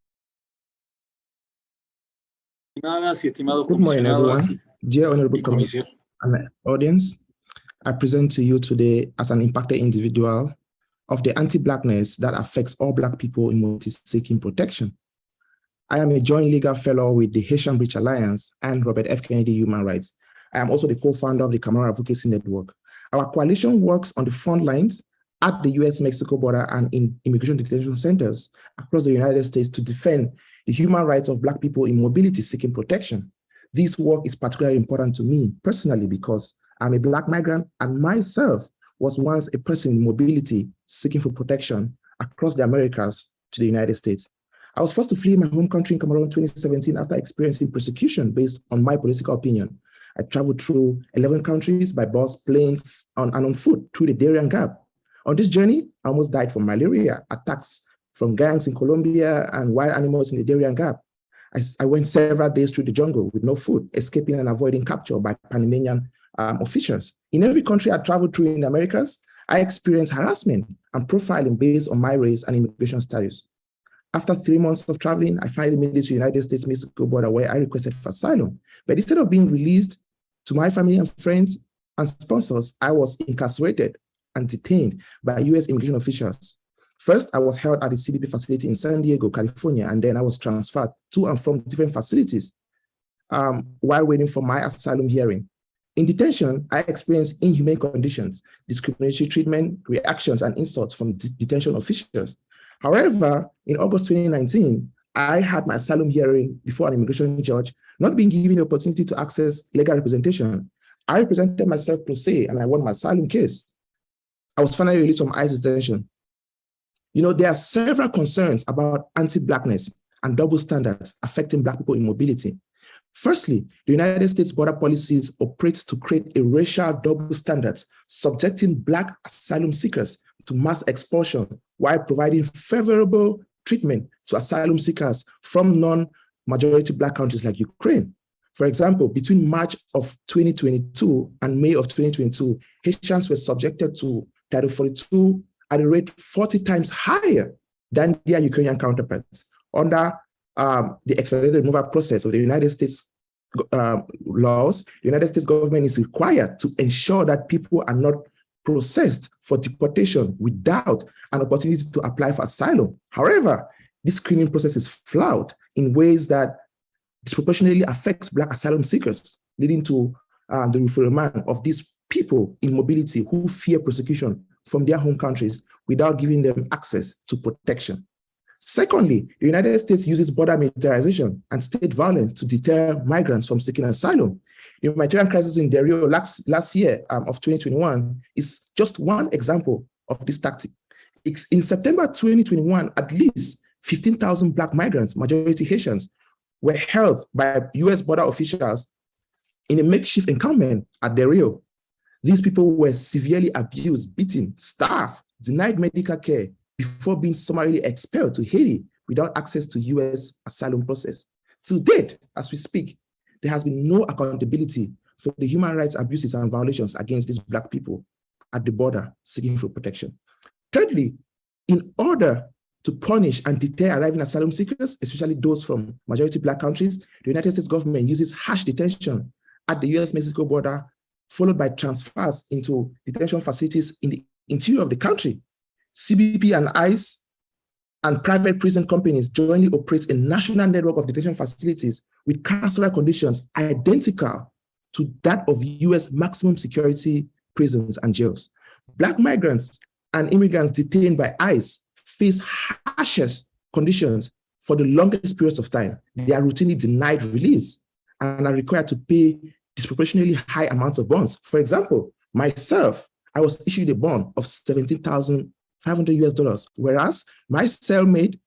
gracias. estimados Good morning, everyone. Dear Honorable Commission audience, I present to you today as an impacted individual of the anti-blackness that affects all black people in mobility seeking protection. I am a joint legal fellow with the Haitian Bridge Alliance and Robert F. Kennedy Human Rights. I am also the co-founder of the Camara Advocacy Network. Our coalition works on the front lines at the US-Mexico border and in immigration detention centers across the United States to defend the human rights of Black people in mobility seeking protection. This work is particularly important to me personally because I'm a Black migrant and myself was once a person in mobility seeking for protection across the Americas to the United States. I was forced to flee my home country in Cameroon in 2017 after experiencing persecution based on my political opinion. I traveled through 11 countries by bus, plane, on, and on foot through the Darien Gap. On this journey, I almost died from malaria, attacks from gangs in Colombia, and wild animals in the Darien Gap. I, I, went several days through the jungle with no food, escaping and avoiding capture by Panamanian um, officials. In every country I traveled through in the Americas, I experienced harassment and profiling based on my race and immigration status. After three months of traveling, I finally made it to the United States-Mexico border where I requested for asylum. But instead of being released to my family and friends and sponsors, I was incarcerated and detained by US immigration officials. First, I was held at the CBP facility in San Diego, California, and then I was transferred to and from different facilities um, while waiting for my asylum hearing. In detention, I experienced inhumane conditions, discriminatory treatment, reactions, and insults from detention officials. However, in August 2019, I had my asylum hearing before an immigration judge, not being given the opportunity to access legal representation. I represented myself per se, and I won my asylum case. I was finally released from ICE detention. You know, there are several concerns about anti-Blackness and double standards affecting Black people in mobility. Firstly, the United States border policies operate to create a racial double standards, subjecting Black asylum seekers to mass expulsion while providing favorable treatment to asylum seekers from non-majority Black countries like Ukraine. For example, between March of 2022 and May of 2022, Haitians were subjected to Title 42 at a rate 40 times higher than their Ukrainian counterparts under um, the expedited removal process of the United States uh, laws, the United States government is required to ensure that people are not processed for deportation without an opportunity to apply for asylum. However, this screening process is flawed in ways that disproportionately affects Black asylum seekers, leading to uh, the referral of these people in mobility who fear persecution from their home countries without giving them access to protection. Secondly, the United States uses border militarization and state violence to deter migrants from seeking asylum. The humanitarian crisis in Dario last, last year um, of 2021 is just one example of this tactic. In September 2021, at least 15,000 Black migrants, majority Haitians, were held by US border officials in a makeshift encampment at Del Rio. These people were severely abused, beaten, starved, denied medical care before being summarily expelled to Haiti without access to US asylum process. To date, as we speak, there has been no accountability for the human rights abuses and violations against these Black people at the border seeking for protection. Thirdly, in order to punish and deter arriving asylum seekers, especially those from majority Black countries, the United States government uses harsh detention at the US-Mexico border, followed by transfers into detention facilities in the interior of the country. CBP and ICE and private prison companies jointly operate a national network of detention facilities with carceral conditions identical to that of US maximum security prisons and jails. Black migrants and immigrants detained by ICE face harshest conditions for the longest periods of time. They are routinely denied release and are required to pay disproportionately high amounts of bonds. For example, myself, I was issued a bond of 17,500 US dollars, whereas my cellmate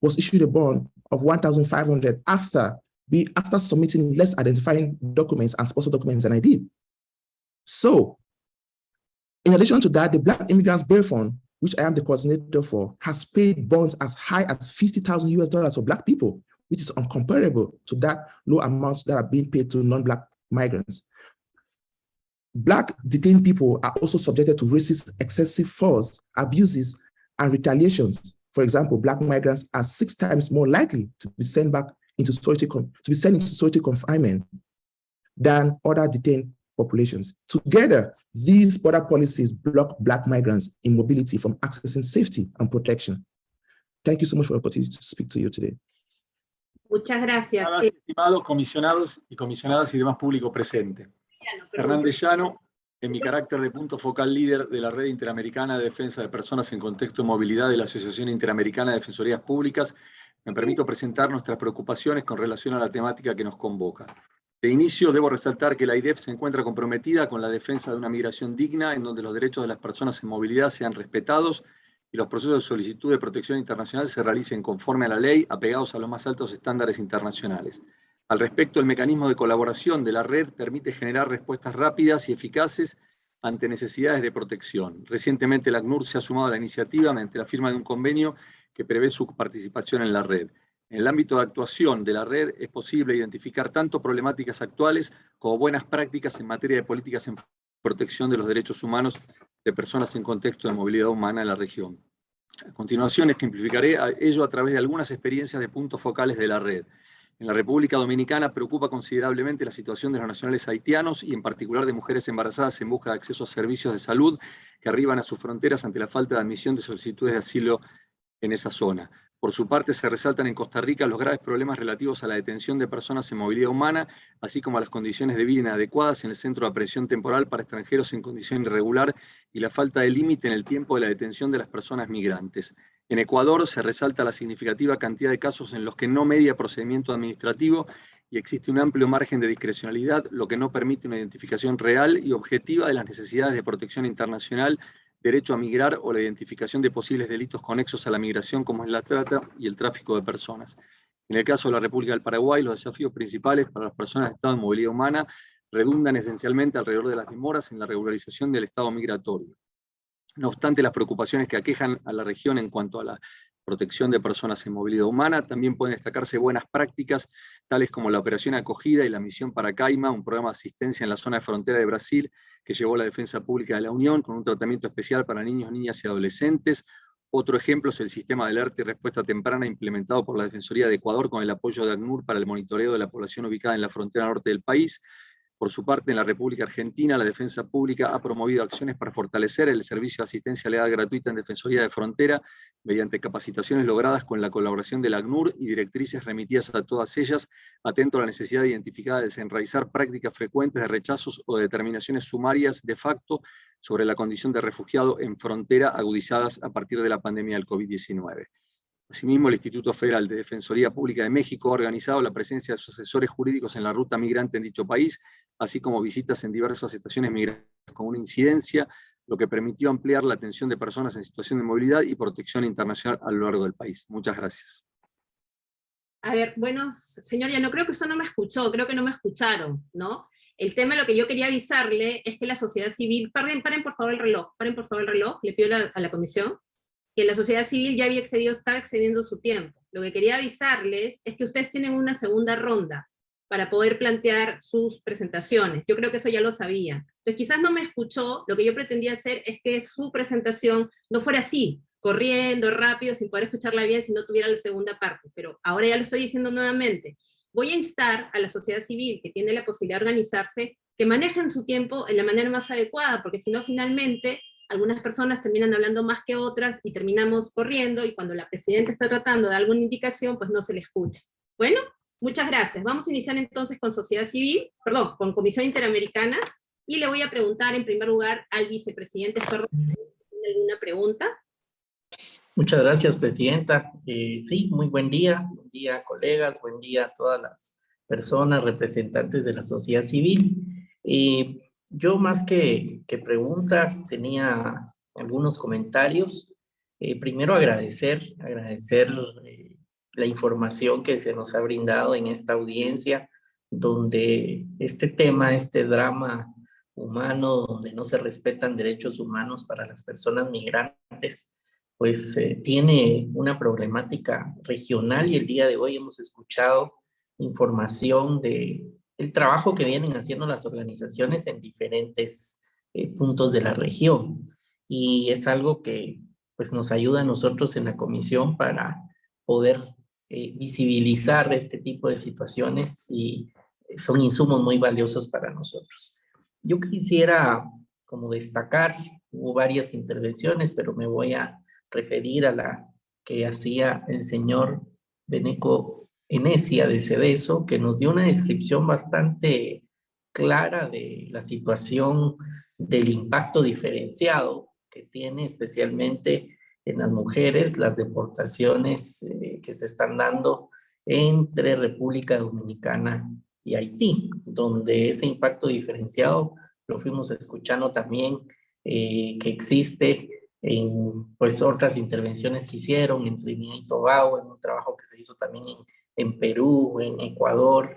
was issued a bond of 1,500 after be after submitting less identifying documents and sponsor documents than I did. So, in addition to that, the Black Immigrants Bail Fund which I am the coordinator for, has paid bonds as high as 50,000 US dollars for Black people, which is uncomparable to that low amounts that are being paid to non-Black migrants. Black detained people are also subjected to racist excessive force, abuses, and retaliations. For example, Black migrants are six times more likely to be sent back into solitary, to be sent into solitary confinement than other detained populations. Together, these border policies block Black migrants in mobility from accessing safety and protection. Thank you so much for the opportunity to speak to you today. Muchas gracias. Estimados comisionados y comisionadas y demás público presente. Hernández Llano, en mi carácter de punto focal líder de la Red Interamericana de Defensa de Personas en Contexto de Movilidad de la Asociación Interamericana de Defensorías Públicas, me permito presentar nuestras preocupaciones con relación a la temática que nos convoca. De inicio, debo resaltar que la IDEF se encuentra comprometida con la defensa de una migración digna en donde los derechos de las personas en movilidad sean respetados y los procesos de solicitud de protección internacional se realicen conforme a la ley, apegados a los más altos estándares internacionales. Al respecto, el mecanismo de colaboración de la red permite generar respuestas rápidas y eficaces ante necesidades de protección. Recientemente, la ACNUR se ha sumado a la iniciativa mediante la firma de un convenio que prevé su participación en la red. En el ámbito de actuación de la red es posible identificar tanto problemáticas actuales como buenas prácticas en materia de políticas en protección de los derechos humanos de personas en contexto de movilidad humana en la región. A continuación ejemplificaré ello a través de algunas experiencias de puntos focales de la red. En la República Dominicana preocupa considerablemente la situación de los nacionales haitianos y en particular de mujeres embarazadas en busca de acceso a servicios de salud que arriban a sus fronteras ante la falta de admisión de solicitudes de asilo en esa zona. Por su parte, se resaltan en Costa Rica los graves problemas relativos a la detención de personas en movilidad humana, así como a las condiciones de vida inadecuadas en el centro de apresión temporal para extranjeros en condición irregular y la falta de límite en el tiempo de la detención de las personas migrantes. En Ecuador se resalta la significativa cantidad de casos en los que no media procedimiento administrativo y existe un amplio margen de discrecionalidad, lo que no permite una identificación real y objetiva de las necesidades de protección internacional derecho a migrar o la identificación de posibles delitos conexos a la migración como es la trata y el tráfico de personas. En el caso de la República del Paraguay, los desafíos principales para las personas de estado de movilidad humana redundan esencialmente alrededor de las demoras en la regularización del estado migratorio. No obstante las preocupaciones que aquejan a la región en cuanto a la protección de personas en movilidad humana. También pueden destacarse buenas prácticas, tales como la operación acogida y la misión para Caima, un programa de asistencia en la zona de frontera de Brasil que llevó la Defensa Pública de la Unión con un tratamiento especial para niños, niñas y adolescentes. Otro ejemplo es el sistema de alerta y respuesta temprana implementado por la Defensoría de Ecuador con el apoyo de ACNUR para el monitoreo de la población ubicada en la frontera norte del país. Por su parte, en la República Argentina, la Defensa Pública ha promovido acciones para fortalecer el servicio de asistencia legal gratuita en Defensoría de Frontera mediante capacitaciones logradas con la colaboración de la ACNUR y directrices remitidas a todas ellas, atento a la necesidad identificada de desenraizar prácticas frecuentes de rechazos o determinaciones sumarias de facto sobre la condición de refugiado en frontera agudizadas a partir de la pandemia del COVID-19. Asimismo, el Instituto Federal de Defensoría Pública de México ha organizado la presencia de sus asesores jurídicos en la ruta migrante en dicho país, así como visitas en diversas estaciones migrantes con una incidencia lo que permitió ampliar la atención de personas en situación de movilidad y protección internacional a lo largo del país. Muchas gracias. A ver, bueno, señoría, no creo que eso no me escuchó, creo que no me escucharon, ¿no? El tema, lo que yo quería avisarle es que la sociedad civil, paren, paren por favor el reloj, paren por favor el reloj, le pido a la comisión, que la sociedad civil ya había excedido, está excediendo su tiempo. Lo que quería avisarles es que ustedes tienen una segunda ronda para poder plantear sus presentaciones. Yo creo que eso ya lo sabía. Entonces quizás no me escuchó, lo que yo pretendía hacer es que su presentación no fuera así, corriendo, rápido, sin poder escucharla bien si no tuviera la segunda parte, pero ahora ya lo estoy diciendo nuevamente. Voy a instar a la sociedad civil que tiene la posibilidad de organizarse, que manejen su tiempo en la manera más adecuada, porque si no finalmente algunas personas terminan hablando más que otras y terminamos corriendo, y cuando la presidenta está tratando de alguna indicación, pues no se le escucha. Bueno, muchas gracias. Vamos a iniciar entonces con sociedad civil, perdón, con Comisión Interamericana, y le voy a preguntar en primer lugar al vicepresidente ¿tiene alguna pregunta? Muchas gracias, Presidenta. Eh, sí, muy buen día. Buen día, colegas. Buen día a todas las personas representantes de la sociedad civil. Eh, yo más que, que pregunta, tenía algunos comentarios. Eh, primero agradecer, agradecer la información que se nos ha brindado en esta audiencia, donde este tema, este drama humano, donde no se respetan derechos humanos para las personas migrantes, pues eh, tiene una problemática regional y el día de hoy hemos escuchado información de el trabajo que vienen haciendo las organizaciones en diferentes eh, puntos de la región. Y es algo que pues, nos ayuda a nosotros en la comisión para poder eh, visibilizar este tipo de situaciones y son insumos muy valiosos para nosotros. Yo quisiera como destacar, hubo varias intervenciones, pero me voy a referir a la que hacía el señor Beneco Enesia de Cedeso, que nos dio una descripción bastante clara de la situación del impacto diferenciado que tiene especialmente en las mujeres las deportaciones eh, que se están dando entre República Dominicana y Haití, donde ese impacto diferenciado lo fuimos escuchando también eh, que existe en pues, otras intervenciones que hicieron en Trinidad y Tobago, en un trabajo que se hizo también en, en Perú, en Ecuador,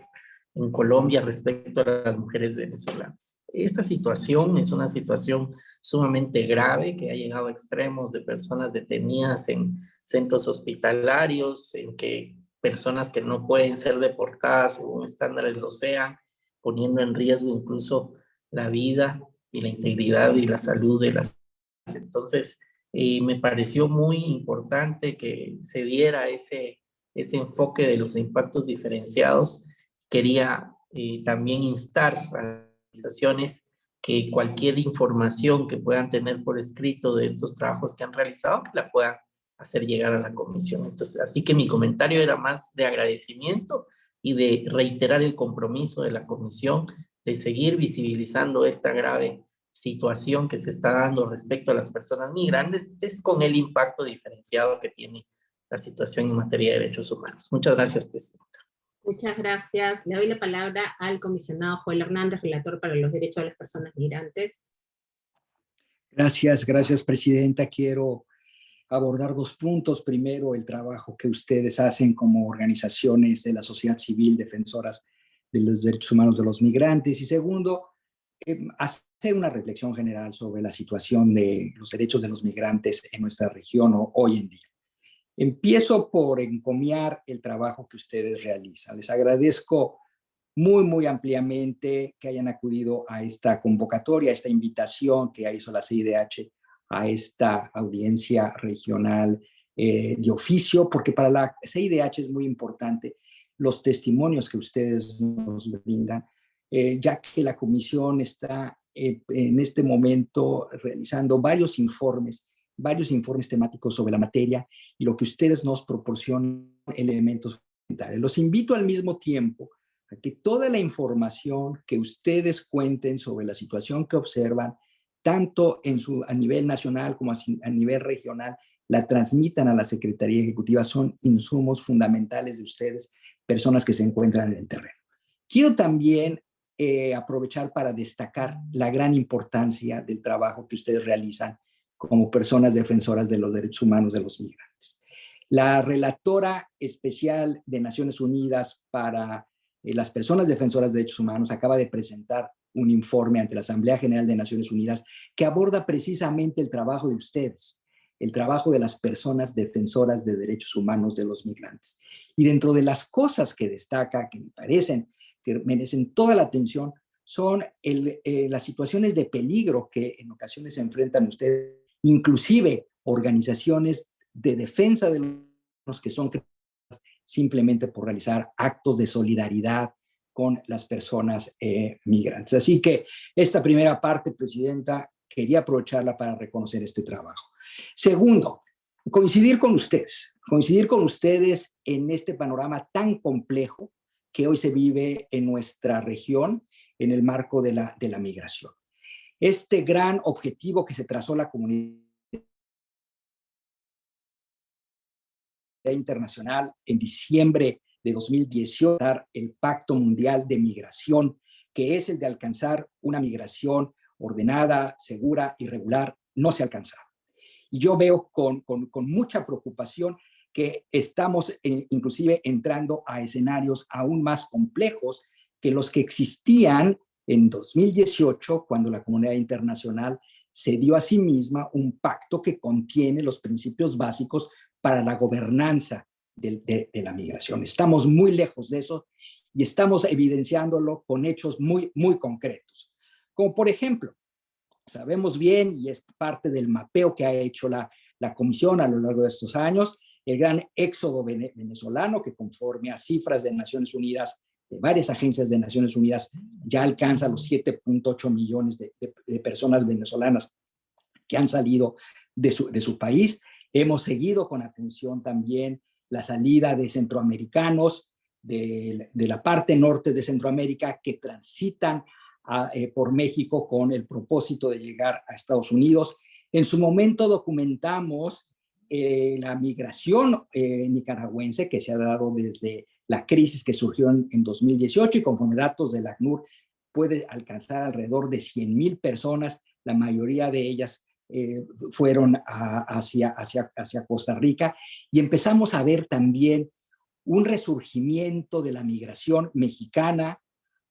en Colombia respecto a las mujeres venezolanas. Esta situación es una situación sumamente grave que ha llegado a extremos de personas detenidas en centros hospitalarios, en que personas que no pueden ser deportadas según estándares lo sean, poniendo en riesgo incluso la vida y la integridad y la salud de las entonces, eh, me pareció muy importante que se diera ese, ese enfoque de los impactos diferenciados. Quería eh, también instar a las organizaciones que cualquier información que puedan tener por escrito de estos trabajos que han realizado, que la puedan hacer llegar a la comisión. Entonces, así que mi comentario era más de agradecimiento y de reiterar el compromiso de la comisión de seguir visibilizando esta grave situación que se está dando respecto a las personas migrantes es con el impacto diferenciado que tiene la situación en materia de derechos humanos. Muchas gracias, Presidenta. Muchas gracias. Le doy la palabra al comisionado Joel Hernández, relator para los derechos de las personas migrantes. Gracias, gracias, Presidenta. Quiero abordar dos puntos. Primero, el trabajo que ustedes hacen como organizaciones de la sociedad civil defensoras de los derechos humanos de los migrantes. Y segundo, eh, hacer una reflexión general sobre la situación de los derechos de los migrantes en nuestra región hoy en día. Empiezo por encomiar el trabajo que ustedes realizan. Les agradezco muy, muy ampliamente que hayan acudido a esta convocatoria, a esta invitación que hizo la CIDH a esta audiencia regional eh, de oficio, porque para la CIDH es muy importante los testimonios que ustedes nos brindan, eh, ya que la comisión está eh, en este momento realizando varios informes, varios informes temáticos sobre la materia y lo que ustedes nos proporcionan elementos fundamentales. Los invito al mismo tiempo a que toda la información que ustedes cuenten sobre la situación que observan, tanto en su, a nivel nacional como a, nivel regional, la transmitan a la Secretaría Ejecutiva. Son insumos fundamentales de ustedes, personas que se encuentran en el terreno. Quiero también eh, aprovechar para destacar la gran importancia del trabajo que ustedes realizan como personas defensoras de los derechos humanos de los migrantes. La relatora especial de Naciones Unidas para eh, las personas defensoras de derechos humanos acaba de presentar un informe ante la Asamblea General de Naciones Unidas que aborda precisamente el trabajo de ustedes, el trabajo de las personas defensoras de derechos humanos de los migrantes. Y dentro de las cosas que destaca, que me parecen que merecen toda la atención, son eh, las situaciones de peligro que en ocasiones se enfrentan ustedes, inclusive organizaciones de defensa de los que son simplemente por realizar actos de solidaridad con las personas eh, migrantes. Así que esta primera parte, Presidenta, quería aprovecharla para reconocer este trabajo. Segundo, coincidir con ustedes, coincidir con ustedes en este panorama tan complejo que hoy se vive en nuestra región en el marco de la, de la migración. Este gran objetivo que se trazó la comunidad internacional en diciembre de 2018, el Pacto Mundial de Migración, que es el de alcanzar una migración ordenada, segura y regular, no se alcanza. Y yo veo con, con, mucha preocupación que estamos eh, inclusive entrando a escenarios aún más complejos que los que existían en 2018, cuando la comunidad internacional se dio a sí misma un pacto que contiene los principios básicos para la gobernanza de, la migración. Estamos muy lejos de eso y estamos evidenciándolo con hechos muy, muy concretos. Como por ejemplo, sabemos bien, y es parte del mapeo que ha hecho la, la Comisión a lo largo de estos años, el gran éxodo venezolano que conforme a cifras de Naciones Unidas, de varias agencias de Naciones Unidas, ya alcanza los 7.8 millones de, personas venezolanas que han salido de su, país. Hemos seguido con atención también la salida de centroamericanos de, de la parte norte de Centroamérica que transitan eh, por México con el propósito de llegar a Estados Unidos. En su momento documentamos eh, la migración eh, nicaragüense que se ha dado desde la crisis que surgió en, 2018 y conforme datos de la ACNUR puede alcanzar alrededor de 100 mil personas, la mayoría de ellas fueron hacia, hacia, hacia Costa Rica y empezamos a ver también un resurgimiento de la migración mexicana,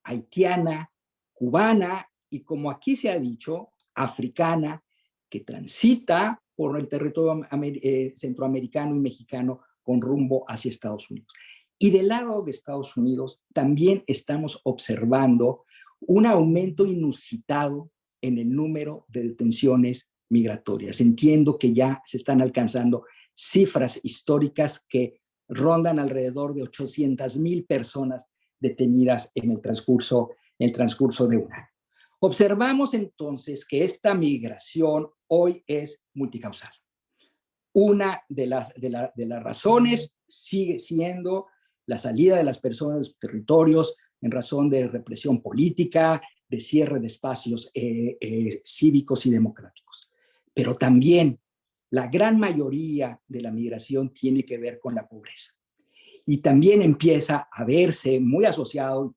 haitiana, cubana y como aquí se ha dicho, africana, que transita por el territorio eh, centroamericano y mexicano con rumbo hacia Estados Unidos. Y del lado de Estados Unidos también estamos observando un aumento inusitado en el número de detenciones migratorias. Entiendo que ya se están alcanzando cifras históricas que rondan alrededor de 800 mil personas detenidas en el transcurso el transcurso de un año. Observamos entonces que esta migración hoy es multicausal. Una de las, de, las razones sigue siendo la salida de las personas de sus territorios en razón de represión política, de cierre de espacios eh, eh, cívicos y democráticos. Pero también la gran mayoría de la migración tiene que ver con la pobreza. Y también empieza a verse muy asociado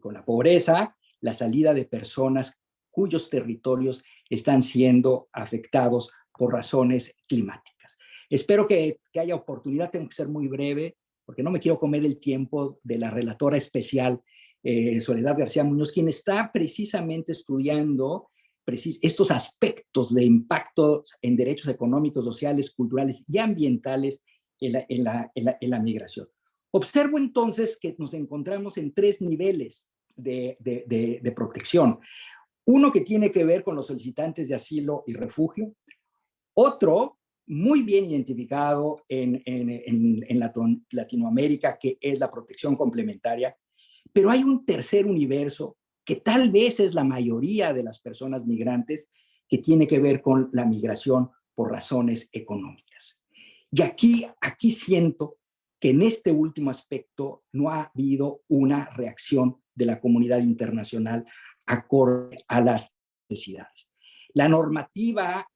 con la pobreza, la salida de personas cuyos territorios están siendo afectados por razones climáticas. Espero que, haya oportunidad, tengo que ser muy breve, porque no me quiero comer el tiempo de la relatora especial eh, Soledad García Muñoz, quien está precisamente estudiando estos aspectos de impacto en derechos económicos, sociales, culturales y ambientales en la migración. Observo entonces que nos encontramos en tres niveles de, protección. Uno que tiene que ver con los solicitantes de asilo y refugio. Otro muy bien identificado en, Latinoamérica, que es la protección complementaria. Pero hay un tercer universo que tal vez es la mayoría de las personas migrantes, que tiene que ver con la migración por razones económicas. Y aquí, aquí siento que en este último aspecto no ha habido una reacción de la comunidad internacional acorde a las necesidades. La normativa,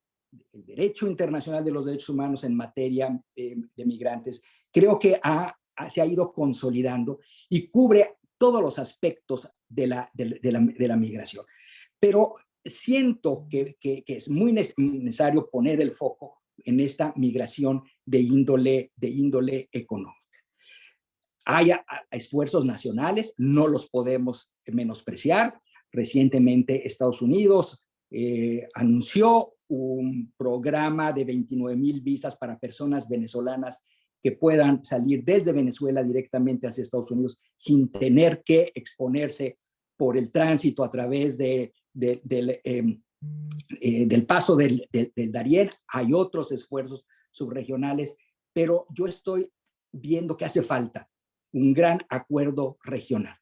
el derecho internacional de los derechos humanos en materia eh, de migrantes, creo que ha, se ha ido consolidando y cubre todos los aspectos de la, de, la, de la, migración. Pero siento que, que, que, es muy necesario poner el foco en esta migración de índole, de índole económica. Hay esfuerzos nacionales, no los podemos menospreciar. Recientemente Estados Unidos eh, anunció un programa de 29 mil visas para personas venezolanas que puedan salir desde Venezuela directamente hacia Estados Unidos sin tener que exponerse por el tránsito a través de, del, em, eh, del paso del, del Darién. Hay otros esfuerzos subregionales, pero yo estoy viendo que hace falta un gran acuerdo regional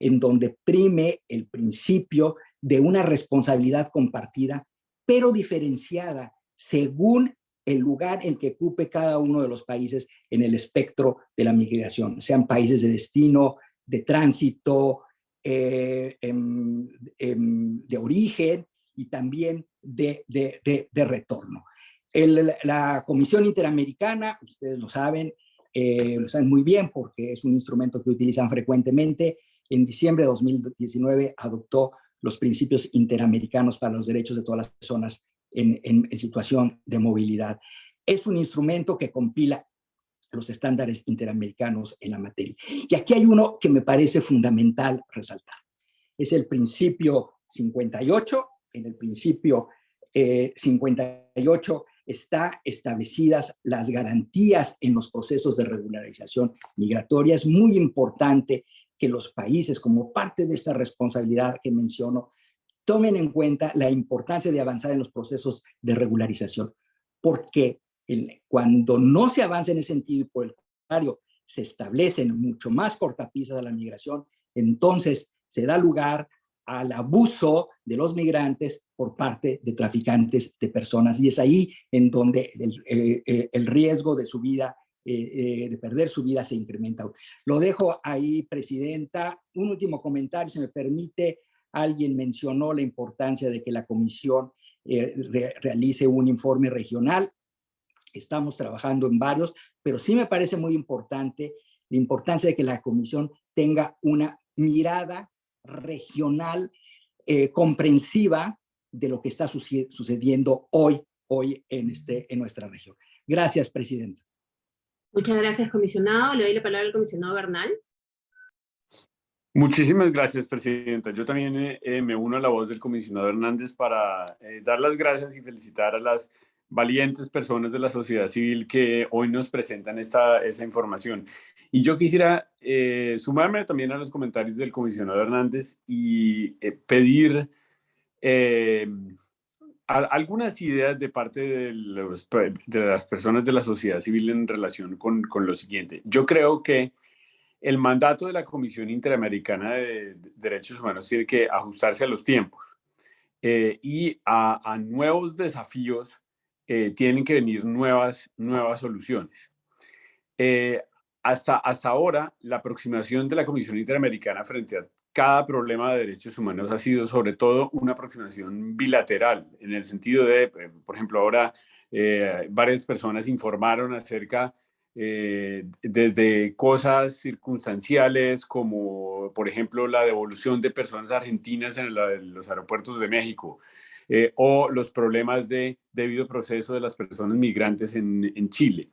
en donde prime el principio de una responsabilidad compartida, pero diferenciada según el lugar en que ocupe cada uno de los países en el espectro de la migración, sean países de destino, de tránsito, eh, em, em, de origen y también de, retorno. la Comisión Interamericana, ustedes lo saben, eh, lo saben muy bien porque es un instrumento que utilizan frecuentemente, en diciembre de 2019 adoptó los principios interamericanos para los derechos de todas las personas en, situación de movilidad. Es un instrumento que compila los estándares interamericanos en la materia. Y aquí hay uno que me parece fundamental resaltar. Es el principio 58. En el principio 58 eh, está establecidas las garantías en los procesos de regularización migratoria. Es muy importante que los países, como parte de esta responsabilidad que menciono, tomen en cuenta la importancia de avanzar en los procesos de regularización, porque cuando no se avanza en ese sentido y por el contrario se establecen mucho más cortapisas a la migración, entonces se da lugar al abuso de los migrantes por parte de traficantes de personas. Y es ahí en donde el, eh, eh, el riesgo de su vida eh, eh, de perder su vida se incrementa. Lo dejo ahí, Presidenta. Un último comentario, si me permite. Alguien mencionó la importancia de que la Comisión eh, realice un informe regional. Estamos trabajando en varios, pero sí me parece muy importante la importancia de que la Comisión tenga una mirada regional comprensiva de lo que está sucediendo hoy, hoy en, este, en nuestra región. Gracias, Presidenta. Muchas gracias, comisionado. Le doy la palabra al comisionado Bernal. Muchísimas gracias, Presidenta. Yo también eh, eh, me uno a la voz del comisionado Hernández para eh, dar las gracias y felicitar a las valientes personas de la sociedad civil que hoy nos presentan esta, esa información. Y yo quisiera sumarme también a los comentarios del comisionado Hernández y pedir algunas ideas de parte de, las personas de la sociedad civil en relación con, lo siguiente. Yo creo que el mandato de la Comisión Interamericana de Derechos Humanos tiene que ajustarse a los tiempos eh, y a, nuevos desafíos eh, tienen que venir nuevas, nuevas soluciones. Eh, hasta, hasta ahora, la aproximación de la Comisión Interamericana frente a cada problema de derechos humanos ha sido sobre todo una aproximación bilateral, en el sentido de, eh, por ejemplo, ahora eh, varias personas informaron acerca eh, desde cosas circunstanciales como, por ejemplo, la devolución de personas argentinas en, los aeropuertos de México, o los problemas de debido proceso de las personas migrantes en, en Chile,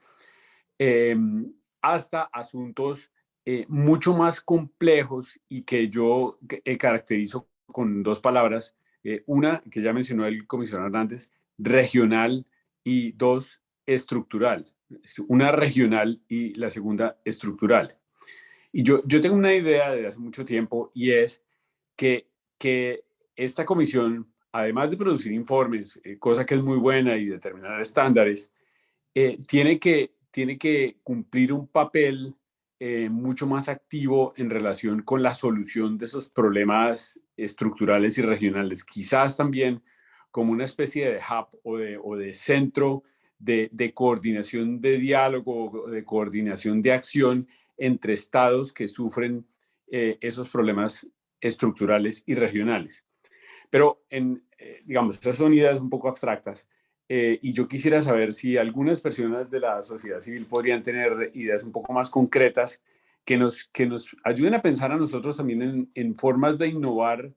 em, hasta asuntos eh, mucho más complejos y que yo eh, caracterizo con dos palabras. Eh, una, que ya mencionó el comisionado Hernández, regional y dos, estructural. Una regional y la segunda, estructural. Y yo, yo tengo una idea de hace mucho tiempo y es que, que esta comisión, además de producir informes, cosa que es muy buena y determinar estándares, tiene, que, tiene que cumplir un papel eh, mucho más activo en relación con la solución de esos problemas estructurales y regionales. Quizás también como una especie de hub o de, centro de, coordinación de diálogo, de coordinación de acción entre estados que sufren eh, esos problemas estructurales y regionales. Pero, en, eh, digamos, esas son ideas un poco abstractas. Eh, y yo quisiera saber si algunas personas de la sociedad civil podrían tener ideas un poco más concretas que nos, que nos ayuden a pensar a nosotros también en, formas de innovar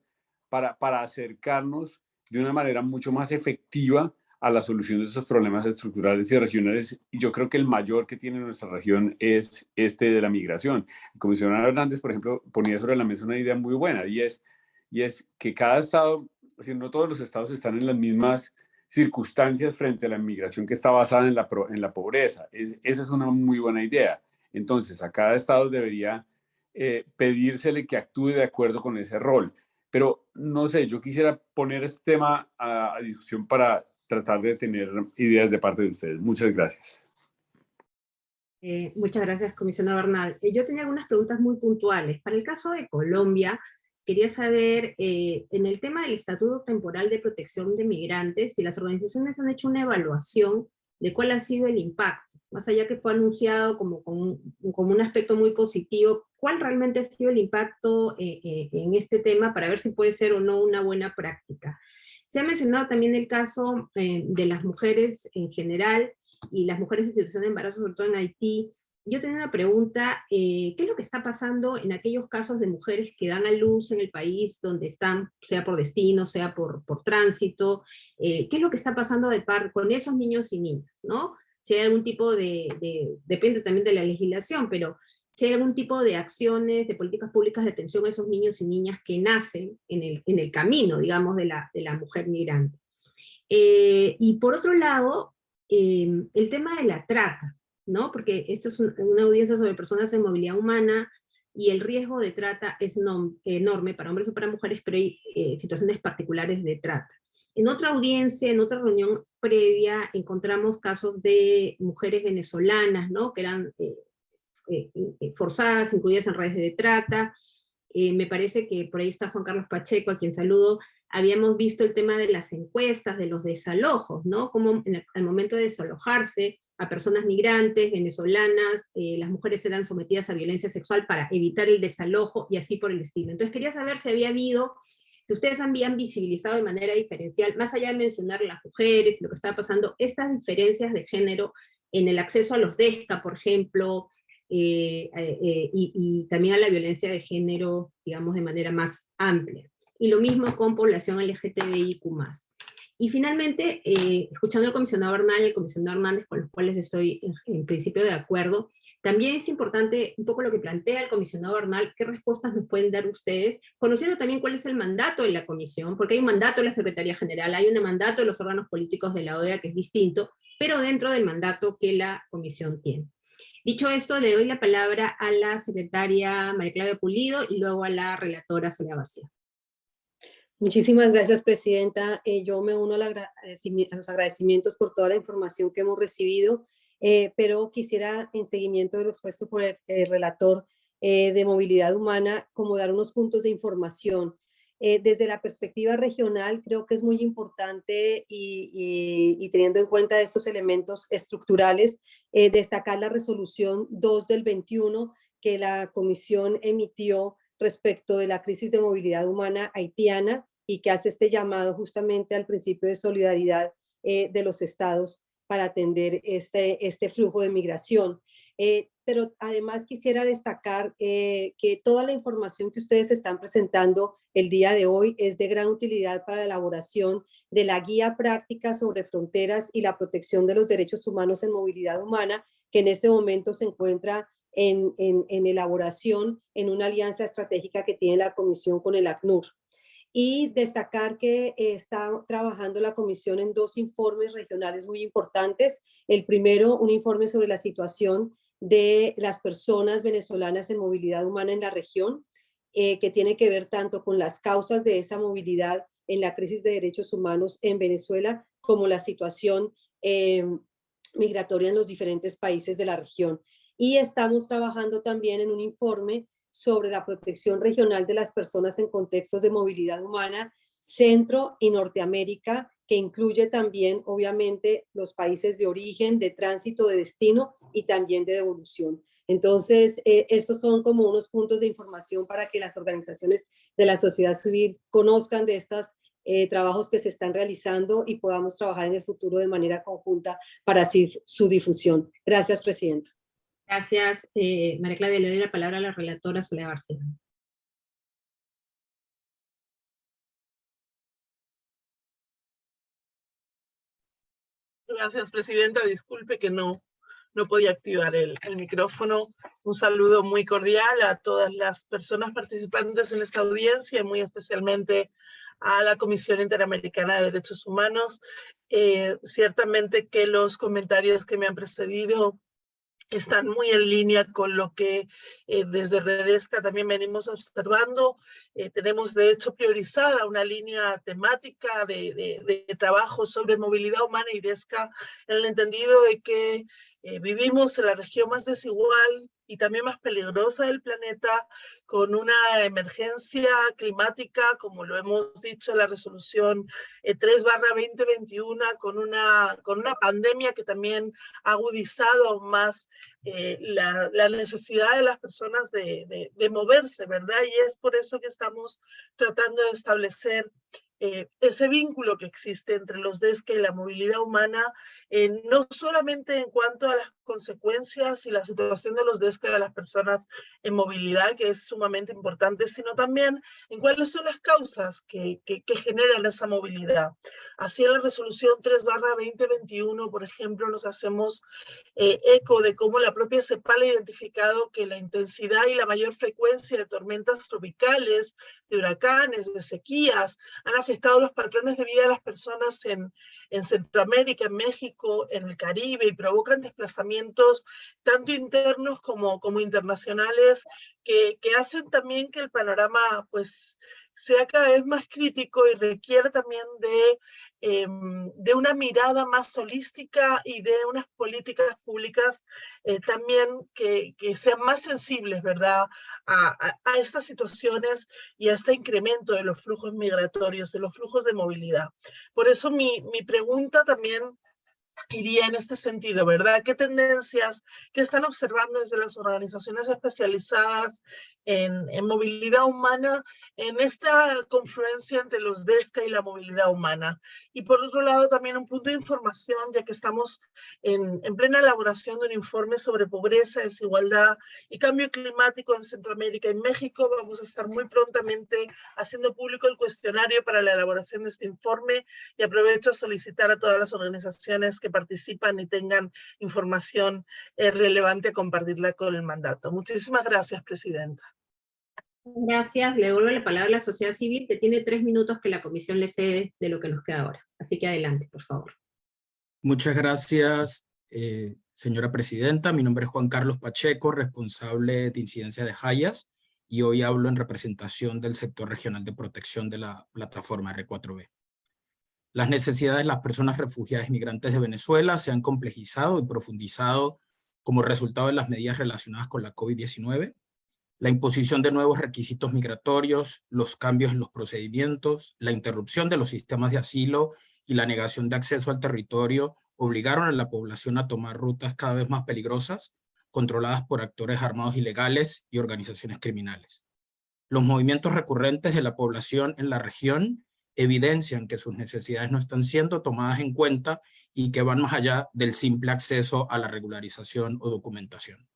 para, para acercarnos de una manera mucho más efectiva a la solución de esos problemas estructurales y regionales. Y yo creo que el mayor que tiene nuestra región es este de la migración. El comisionado Hernández, por ejemplo, ponía sobre la mesa una idea muy buena y es, y es que cada estado, si no todos los estados están en las mismas circunstancias frente a la migración que está basada en la, en la pobreza. esa es una muy buena idea. Entonces, a cada estado debería eh, pedírsele que actúe de acuerdo con ese rol. Pero no sé, yo quisiera poner este tema a, discusión para tratar de tener ideas de parte de ustedes. Muchas gracias. Eh, muchas gracias, comisionado Bernal. Eh, yo tenía algunas preguntas muy puntuales. Para el caso de Colombia, quería saber, eh, en el tema del Estatuto Temporal de Protección de Migrantes, si las organizaciones han hecho una evaluación de cuál ha sido el impacto, más allá que fue anunciado como, como, como un aspecto muy positivo, cuál realmente ha sido el impacto eh, eh, en este tema para ver si puede ser o no una buena práctica. Se ha mencionado también el caso de las mujeres en general, y las mujeres en situación de embarazo, sobre todo en Haití, yo tenía una pregunta, eh, ¿qué es lo que está pasando en aquellos casos de mujeres que dan a luz en el país donde están, sea por destino, sea por, por tránsito? Eh, ¿Qué es lo que está pasando con esos niños y niñas? ¿no? Si hay algún tipo de, depende también de la legislación, pero si hay algún tipo de acciones, de políticas públicas de atención a esos niños y niñas que nacen en el, en el camino, digamos, de la, de la mujer migrante. Eh, y por otro lado, el tema de la trata, ¿no? Porque esto es una audiencia sobre personas en movilidad humana, y el riesgo de trata es enorme para hombres o para mujeres, pero hay eh, situaciones particulares de trata. En otra audiencia, en otra reunión previa, encontramos casos de mujeres venezolanas, ¿no? que eran eh, eh, forzadas, incluidas en redes de trata. me parece que por ahí está Juan Carlos Pacheco, a quien saludo, habíamos visto el tema de las encuestas, de los desalojos, ¿no? Como al momento de desalojarse, a personas migrantes, venezolanas, eh, las mujeres eran sometidas a violencia sexual para evitar el desalojo y así por el estilo. Entonces quería saber si había habido, si ustedes habían visibilizado de manera diferencial, más allá de mencionar las mujeres lo que estaba pasando, estas diferencias de género en el acceso a los DESCA, por ejemplo, eh, eh, y, y también a la violencia de género, digamos, de manera más amplia. Y lo mismo con población LGTBIQ+. Y finalmente, eh, escuchando al comisionado Bernal y al comisionado Hernández, con los cuales estoy en, principio de acuerdo, también es importante un poco lo que plantea el comisionado Bernal, qué respuestas nos pueden dar ustedes, conociendo también cuál es el mandato de la comisión, porque hay un mandato de la Secretaría General, hay un mandato de los órganos políticos de la OEA que es distinto, pero dentro del mandato que la comisión tiene. Dicho esto, le doy la palabra a la secretaria María Claudia Pulido y luego a la relatora Sonia Bacía. Muchísimas gracias, Presidenta. Eh, yo me uno a, los agradecimientos por toda la información que hemos recibido, eh, pero quisiera, en seguimiento de lo expuesto por el, relator eh, de movilidad humana, como dar unos puntos de información. desde la perspectiva regional, creo que es muy importante y, y teniendo en cuenta estos elementos estructurales, destacar la resolución 2 del 21 que la Comisión emitió respecto de la crisis de movilidad humana haitiana y que hace este llamado justamente al principio de solidaridad eh, de los estados para atender este, este flujo de migración. Eh, pero además quisiera destacar eh, que toda la información que ustedes están presentando el día de hoy es de gran utilidad para la elaboración de la guía práctica sobre fronteras y la protección de los derechos humanos en movilidad humana, que en este momento se encuentra en, elaboración en una alianza estratégica que tiene la Comisión con el ACNUR. Y destacar que está trabajando la Comisión en dos informes regionales muy importantes. El primero, un informe sobre la situación de las personas venezolanas en movilidad humana en la región, eh, que tiene que ver tanto con las causas de esa movilidad en la crisis de derechos humanos en Venezuela, como la situación eh, migratoria en los diferentes países de la región y estamos trabajando también en un informe sobre la protección regional de las personas en contextos de movilidad humana, Centro y Norteamérica, que incluye también, obviamente, los países de origen, de tránsito, de destino y también de devolución. Entonces, eh, estos son como unos puntos de información para que las organizaciones de la sociedad civil conozcan de estos eh, trabajos que se están realizando y podamos trabajar en el futuro de manera conjunta para así su difusión. Gracias, Presidenta. Gracias, eh, María Claudia. Le doy la palabra a la relatora Soledad Barcelona. Gracias, Presidenta. Disculpe que no, no podía activar el, el, micrófono. Un saludo muy cordial a todas las personas participantes en esta audiencia, muy especialmente a la Comisión Interamericana de Derechos Humanos. Eh, ciertamente que los comentarios que me han precedido están muy en línea con lo que eh, desde Redesca también venimos observando. Eh, tenemos de hecho priorizada una línea temática de, de, de, trabajo sobre movilidad humana y DESCA en el entendido de que eh, vivimos en la región más desigual y también más peligrosa del planeta, con una emergencia climática, como lo hemos dicho en la resolución 3 barra 2021, con una, con una pandemia que también ha agudizado aún más eh, la, la, necesidad de las personas de, de, de moverse, ¿verdad? Y es por eso que estamos tratando de establecer eh, ese vínculo que existe entre los DESCA y la movilidad humana, eh, no solamente en cuanto a las consecuencias y la situación de los DESCA de las personas en movilidad, que es sumamente importante, sino también en cuáles son las causas que, que, que generan esa movilidad. Así en la resolución 3 barra 2021, por ejemplo, nos hacemos eh, eco de cómo la propia CEPAL ha identificado que la intensidad y la mayor frecuencia de tormentas tropicales, de huracanes, de sequías, han afectado los patrones de vida de las personas en, en Centroamérica, en México, en el Caribe y provocan desplazamientos tanto internos como, como internacionales que, que hacen también que el panorama pues sea cada vez más crítico y requiere también de eh, de una mirada más holística y de unas políticas públicas eh, también que, que, sean más sensibles, ¿verdad?, a, a, a, estas situaciones y a este incremento de los flujos migratorios, de los flujos de movilidad. Por eso mi, mi pregunta también iría en este sentido, ¿verdad? ¿Qué tendencias que están observando desde las organizaciones especializadas en, en, movilidad humana en esta confluencia entre los DESCA y la movilidad humana? Y por otro lado, también un punto de información, ya que estamos en, en plena elaboración de un informe sobre pobreza, desigualdad y cambio climático en Centroamérica y México. Vamos a estar muy prontamente haciendo público el cuestionario para la elaboración de este informe y aprovecho a solicitar a todas las organizaciones que participan y tengan información eh, relevante, compartirla con el mandato. Muchísimas gracias, Presidenta. Gracias. Le devuelvo la palabra a la sociedad civil, que tiene tres minutos que la comisión le cede de lo que nos queda ahora. Así que adelante, por favor. Muchas gracias, eh, señora presidenta. Mi nombre es Juan Carlos Pacheco, responsable de incidencia de Hayas, y hoy hablo en representación del sector regional de protección de la plataforma R4B. Las necesidades de las personas refugiadas y migrantes de Venezuela se han complejizado y profundizado como resultado de las medidas relacionadas con la COVID-19, la imposición de nuevos requisitos migratorios, los cambios en los procedimientos, la interrupción de los sistemas de asilo y la negación de acceso al territorio obligaron a la población a tomar rutas cada vez más peligrosas, controladas por actores armados ilegales y organizaciones criminales. Los movimientos recurrentes de la población en la región evidencian que sus necesidades no están siendo tomadas en cuenta y que van más allá del simple acceso a la regularización o documentación.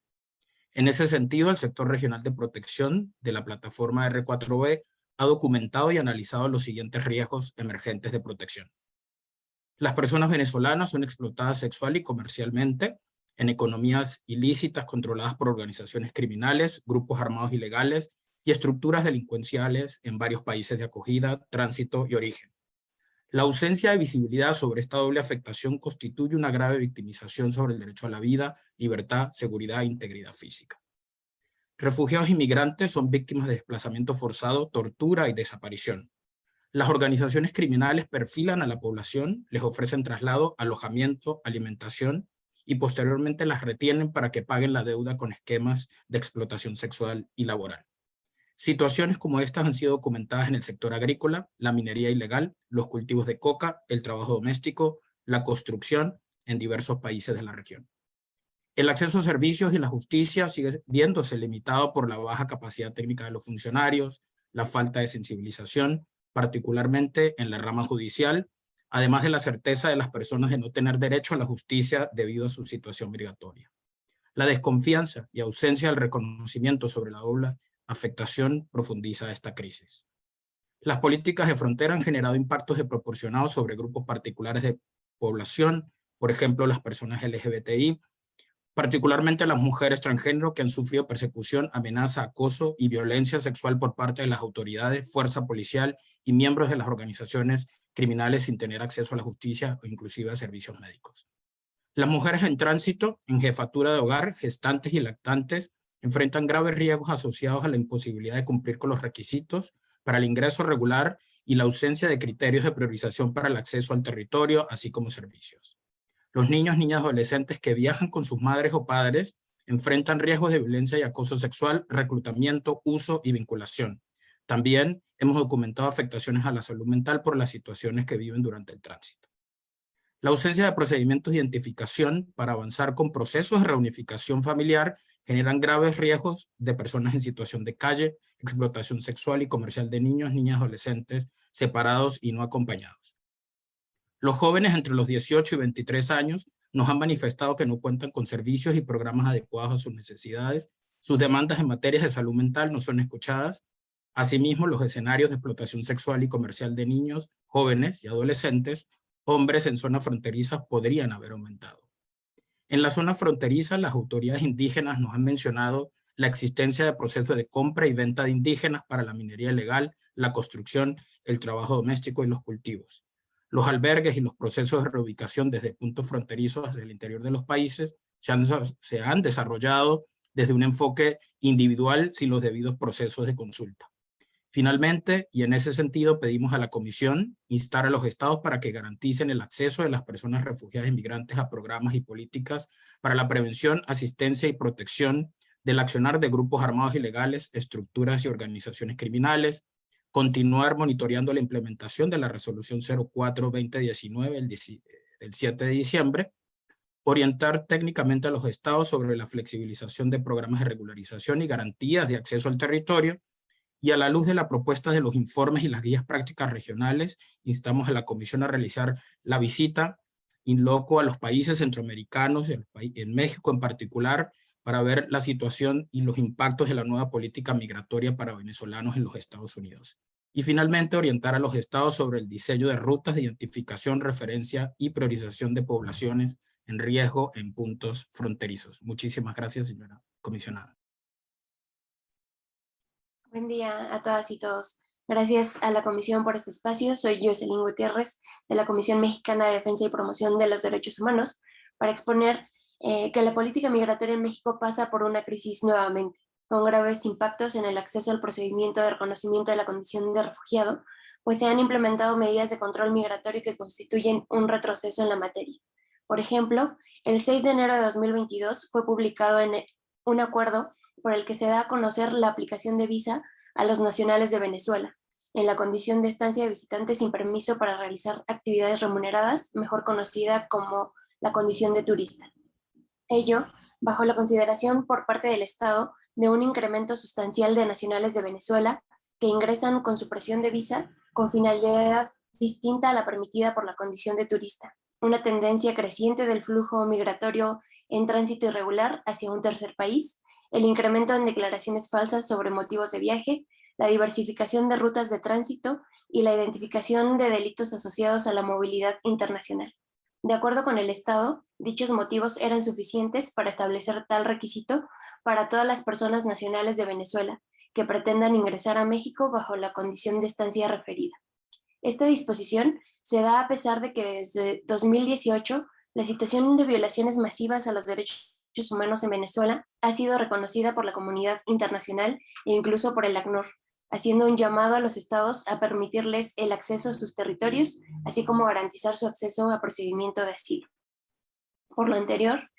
En ese sentido, el sector regional de protección de la plataforma R4B ha documentado y analizado los siguientes riesgos emergentes de protección. Las personas venezolanas son explotadas sexual y comercialmente en economías ilícitas controladas por organizaciones criminales, grupos armados ilegales y estructuras delincuenciales en varios países de acogida, tránsito y origen. La ausencia de visibilidad sobre esta doble afectación constituye una grave victimización sobre el derecho a la vida, libertad, seguridad e integridad física. Refugiados y migrantes son víctimas de desplazamiento forzado, tortura y desaparición. Las organizaciones criminales perfilan a la población, les ofrecen traslado, alojamiento, alimentación y posteriormente las retienen para que paguen la deuda con esquemas de explotación sexual y laboral. Situaciones como estas han sido documentadas en el sector agrícola, la minería ilegal, los cultivos de coca, el trabajo doméstico, la construcción en diversos países de la región. El acceso a servicios y la justicia sigue viéndose limitado por la baja capacidad técnica de los funcionarios, la falta de sensibilización, particularmente en la rama judicial, además de la certeza de las personas de no tener derecho a la justicia debido a su situación migratoria. La desconfianza y ausencia del reconocimiento sobre la doble afectación profundiza esta crisis. Las políticas de frontera han generado impactos desproporcionados sobre grupos particulares de población, por ejemplo las personas LGBTI, particularmente las mujeres transgénero que han sufrido persecución, amenaza, acoso y violencia sexual por parte de las autoridades, fuerza policial y miembros de las organizaciones criminales sin tener acceso a la justicia o inclusive a servicios médicos. Las mujeres en tránsito, en jefatura de hogar, gestantes y lactantes, enfrentan graves riesgos asociados a la imposibilidad de cumplir con los requisitos para el ingreso regular y la ausencia de criterios de priorización para el acceso al territorio, así como servicios. Los niños, niñas, adolescentes que viajan con sus madres o padres enfrentan riesgos de violencia y acoso sexual, reclutamiento, uso y vinculación. También hemos documentado afectaciones a la salud mental por las situaciones que viven durante el tránsito. La ausencia de procedimientos de identificación para avanzar con procesos de reunificación familiar generan graves riesgos de personas en situación de calle, explotación sexual y comercial de niños, niñas, adolescentes, separados y no acompañados. Los jóvenes entre los 18 y 23 años nos han manifestado que no cuentan con servicios y programas adecuados a sus necesidades, sus demandas en materias de salud mental no son escuchadas, asimismo los escenarios de explotación sexual y comercial de niños, jóvenes y adolescentes hombres en zonas fronterizas podrían haber aumentado. En la zona fronteriza, las autoridades indígenas nos han mencionado la existencia de procesos de compra y venta de indígenas para la minería ilegal, la construcción, el trabajo doméstico y los cultivos. Los albergues y los procesos de reubicación desde puntos fronterizos hacia el interior de los países se han, se han desarrollado desde un enfoque individual sin los debidos procesos de consulta. Finalmente, y en ese sentido pedimos a la Comisión instar a los estados para que garanticen el acceso de las personas refugiadas e inmigrantes a programas y políticas para la prevención, asistencia y protección del accionar de grupos armados ilegales, estructuras y organizaciones criminales, continuar monitoreando la implementación de la resolución 04-2019 del 7 de diciembre, orientar técnicamente a los estados sobre la flexibilización de programas de regularización y garantías de acceso al territorio, y a la luz de la propuesta de los informes y las guías prácticas regionales, instamos a la Comisión a realizar la visita in loco a los países centroamericanos, en México en particular, para ver la situación y los impactos de la nueva política migratoria para venezolanos en los Estados Unidos. Y finalmente, orientar a los estados sobre el diseño de rutas de identificación, referencia y priorización de poblaciones en riesgo en puntos fronterizos. Muchísimas gracias, señora comisionada. Buen día a todas y todos. Gracias a la Comisión por este espacio. Soy Jocelyn Gutiérrez de la Comisión Mexicana de Defensa y Promoción de los Derechos Humanos para exponer eh, que la política migratoria en México pasa por una crisis nuevamente, con graves impactos en el acceso al procedimiento de reconocimiento de la condición de refugiado, pues se han implementado medidas de control migratorio que constituyen un retroceso en la materia. Por ejemplo, el 6 de enero de 2022 fue publicado en un acuerdo por el que se da a conocer la aplicación de visa a los nacionales de Venezuela, en la condición de estancia de visitante sin permiso para realizar actividades remuneradas, mejor conocida como la condición de turista. Ello bajo la consideración por parte del Estado de un incremento sustancial de nacionales de Venezuela que ingresan con supresión de visa con finalidad distinta a la permitida por la condición de turista, una tendencia creciente del flujo migratorio en tránsito irregular hacia un tercer país el incremento en declaraciones falsas sobre motivos de viaje, la diversificación de rutas de tránsito y la identificación de delitos asociados a la movilidad internacional. De acuerdo con el Estado, dichos motivos eran suficientes para establecer tal requisito para todas las personas nacionales de Venezuela que pretendan ingresar a México bajo la condición de estancia referida. Esta disposición se da a pesar de que desde 2018 la situación de violaciones masivas a los derechos humanos en Venezuela ha sido reconocida por la comunidad internacional e incluso por el ACNUR, haciendo un llamado a los estados a permitirles el acceso a sus territorios, así como garantizar su acceso a procedimiento de asilo. Por lo anterior,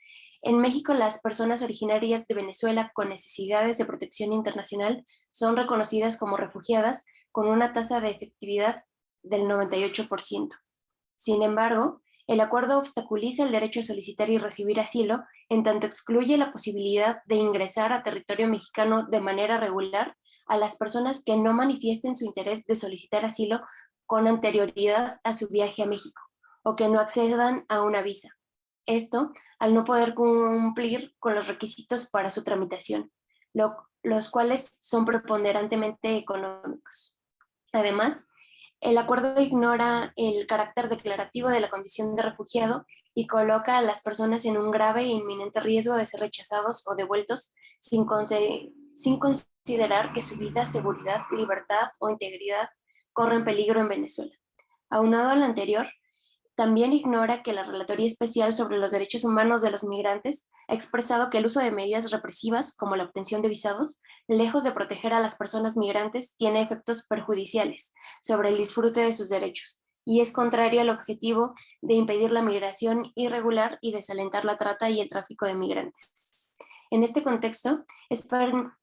en México las personas originarias de Venezuela con necesidades de protección internacional son reconocidas como refugiadas con una tasa de efectividad del 98%. Sin embargo, el acuerdo obstaculiza el derecho a solicitar y recibir asilo, en tanto excluye la posibilidad de ingresar a territorio mexicano de manera regular a las personas que no manifiesten su interés de solicitar asilo con anterioridad a su viaje a México, o que no accedan a una visa. Esto al no poder cumplir con los requisitos para su tramitación, los cuales son preponderantemente económicos. Además, el acuerdo ignora el carácter declarativo de la condición de refugiado y coloca a las personas en un grave e inminente riesgo de ser rechazados o devueltos sin, considerar que su vida, seguridad, libertad o integridad corren peligro en Venezuela. Aunado a lo anterior, también ignora que la Relatoría Especial sobre los Derechos Humanos de los Migrantes ha expresado que el uso de medidas represivas, como la obtención de visados, lejos de proteger a las personas migrantes, tiene efectos perjudiciales sobre el disfrute de sus derechos, y es contrario al objetivo de impedir la migración irregular y desalentar la trata y el tráfico de migrantes. En este contexto, es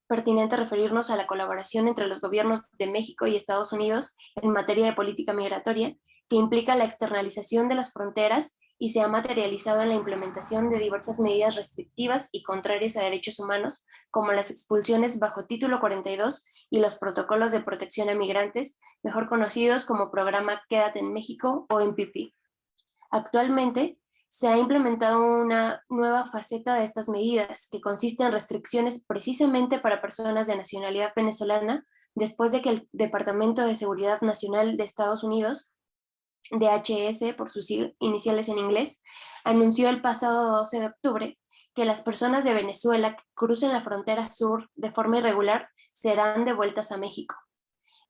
pertinente referirnos a la colaboración entre los gobiernos de México y Estados Unidos en materia de política migratoria, que implica la externalización de las fronteras y se ha materializado en la implementación de diversas medidas restrictivas y contrarias a derechos humanos, como las expulsiones bajo título 42 y los protocolos de protección a migrantes, mejor conocidos como programa Quédate en México o MPP. Actualmente, se ha implementado una nueva faceta de estas medidas, que consiste en restricciones precisamente para personas de nacionalidad venezolana, después de que el Departamento de Seguridad Nacional de Estados Unidos DHS por sus iniciales en inglés, anunció el pasado 12 de octubre que las personas de Venezuela que crucen la frontera sur de forma irregular serán devueltas a México.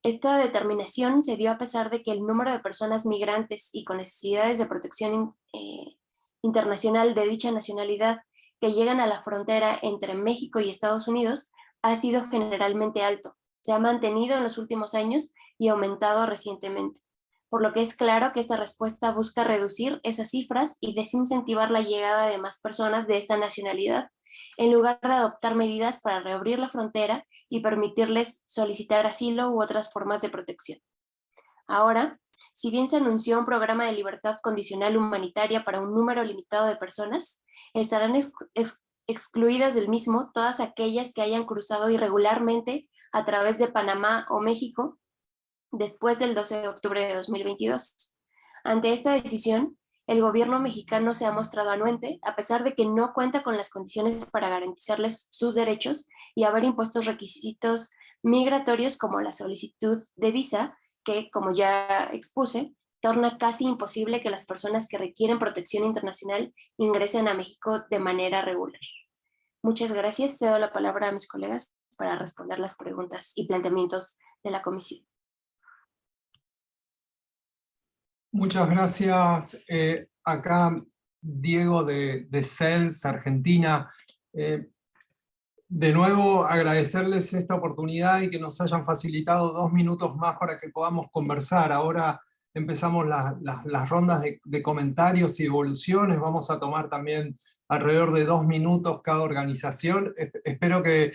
Esta determinación se dio a pesar de que el número de personas migrantes y con necesidades de protección eh, internacional de dicha nacionalidad que llegan a la frontera entre México y Estados Unidos ha sido generalmente alto. Se ha mantenido en los últimos años y aumentado recientemente por lo que es claro que esta respuesta busca reducir esas cifras y desincentivar la llegada de más personas de esta nacionalidad, en lugar de adoptar medidas para reabrir la frontera y permitirles solicitar asilo u otras formas de protección. Ahora, si bien se anunció un programa de libertad condicional humanitaria para un número limitado de personas, estarán excluidas del mismo todas aquellas que hayan cruzado irregularmente a través de Panamá o México después del 12 de octubre de 2022. Ante esta decisión, el gobierno mexicano se ha mostrado anuente, a pesar de que no cuenta con las condiciones para garantizarles sus derechos y haber impuestos requisitos migratorios como la solicitud de visa, que, como ya expuse, torna casi imposible que las personas que requieren protección internacional ingresen a México de manera regular. Muchas gracias. Cedo la palabra a mis colegas para responder las preguntas y planteamientos de la comisión. Muchas gracias. Eh, acá Diego de, de CELS, Argentina. Eh, de nuevo agradecerles esta oportunidad y que nos hayan facilitado dos minutos más para que podamos conversar. Ahora empezamos las rondas de, comentarios y evoluciones, vamos a tomar también alrededor de dos minutos cada organización, espero que,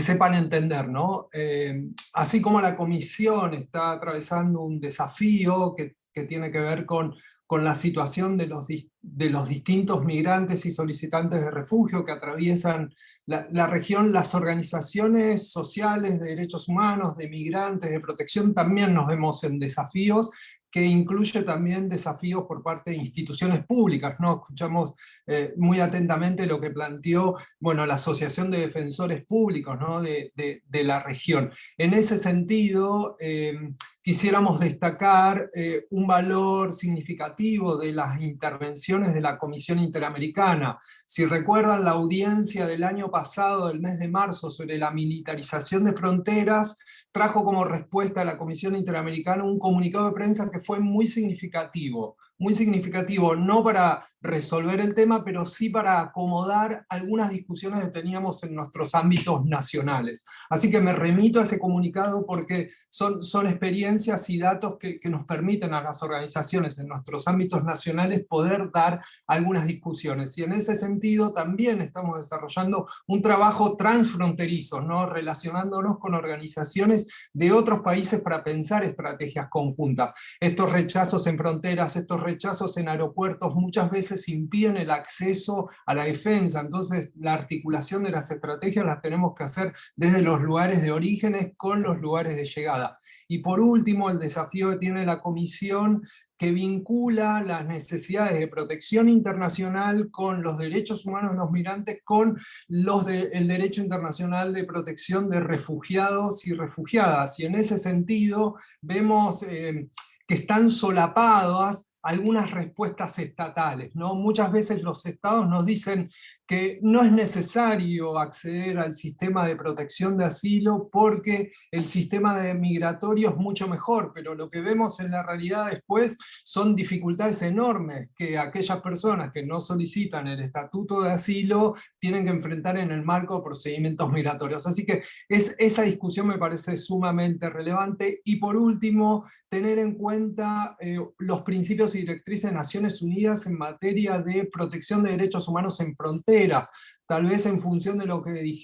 sepan entender, ¿no? Eh, así como la comisión está atravesando un desafío que que tiene que ver con, con la situación de los, de los distintos migrantes y solicitantes de refugio que atraviesan la, la, región, las organizaciones sociales de derechos humanos, de migrantes, de protección, también nos vemos en desafíos que incluye también desafíos por parte de instituciones públicas. ¿no? Escuchamos eh, muy atentamente lo que planteó bueno, la Asociación de Defensores Públicos ¿no? de, de, la región. En ese sentido, eh, quisiéramos destacar eh, un valor significativo de las intervenciones de la Comisión Interamericana. Si recuerdan la audiencia del año pasado, del mes de marzo, sobre la militarización de fronteras, trajo como respuesta a la Comisión Interamericana un comunicado de prensa que fue muy significativo, muy significativo, no para resolver el tema, pero sí para acomodar algunas discusiones que teníamos en nuestros ámbitos nacionales. Así que me remito a ese comunicado porque son, son experiencias y datos que, nos permiten a las organizaciones en nuestros ámbitos nacionales poder dar algunas discusiones. Y en ese sentido también estamos desarrollando un trabajo transfronterizo, ¿no? relacionándonos con organizaciones de otros países para pensar estrategias conjuntas. Estos rechazos en fronteras, estos rechazos en aeropuertos muchas veces impiden el acceso a la defensa, entonces la articulación de las estrategias las tenemos que hacer desde los lugares de orígenes con los lugares de llegada. Y por último, el desafío que tiene la Comisión que vincula las necesidades de protección internacional con los derechos humanos de los migrantes, con los el derecho internacional de protección de refugiados y refugiadas. Y en ese sentido vemos eh, que están solapadas algunas respuestas estatales. ¿no? Muchas veces los estados nos dicen que no es necesario acceder al sistema de protección de asilo porque el sistema de migratorio es mucho mejor, pero lo que vemos en la realidad después son dificultades enormes que aquellas personas que no solicitan el estatuto de asilo tienen que enfrentar en el marco de procedimientos migratorios. Así que es, esa discusión me parece sumamente relevante. Y por último, tener en cuenta eh, los principios y directrices de Naciones Unidas en materia de protección de derechos humanos en fronteras, tal vez en función de lo que,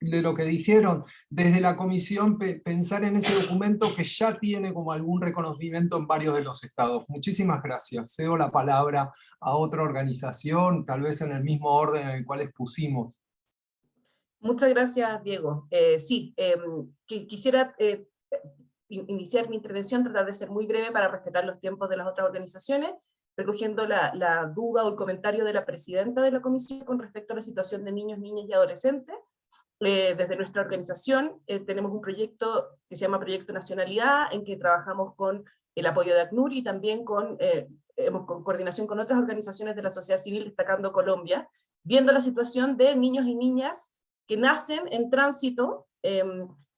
de lo que dijeron desde la Comisión, pensar en ese documento que ya tiene como algún reconocimiento en varios de los estados. Muchísimas gracias. Cedo la palabra a otra organización, tal vez en el mismo orden en el cual expusimos. Muchas gracias, Diego. Eh, sí, em, quisiera eh, iniciar mi intervención, tratar de ser muy breve para respetar los tiempos de las otras organizaciones, recogiendo la, duda o el comentario de la presidenta de la comisión con respecto a la situación de niños, niñas y adolescentes. Eh, desde nuestra organización eh, tenemos un proyecto que se llama Proyecto Nacionalidad, en que trabajamos con el apoyo de ACNUR y también con, eh, con coordinación con otras organizaciones de la sociedad civil, destacando Colombia, viendo la situación de niños y niñas que nacen en tránsito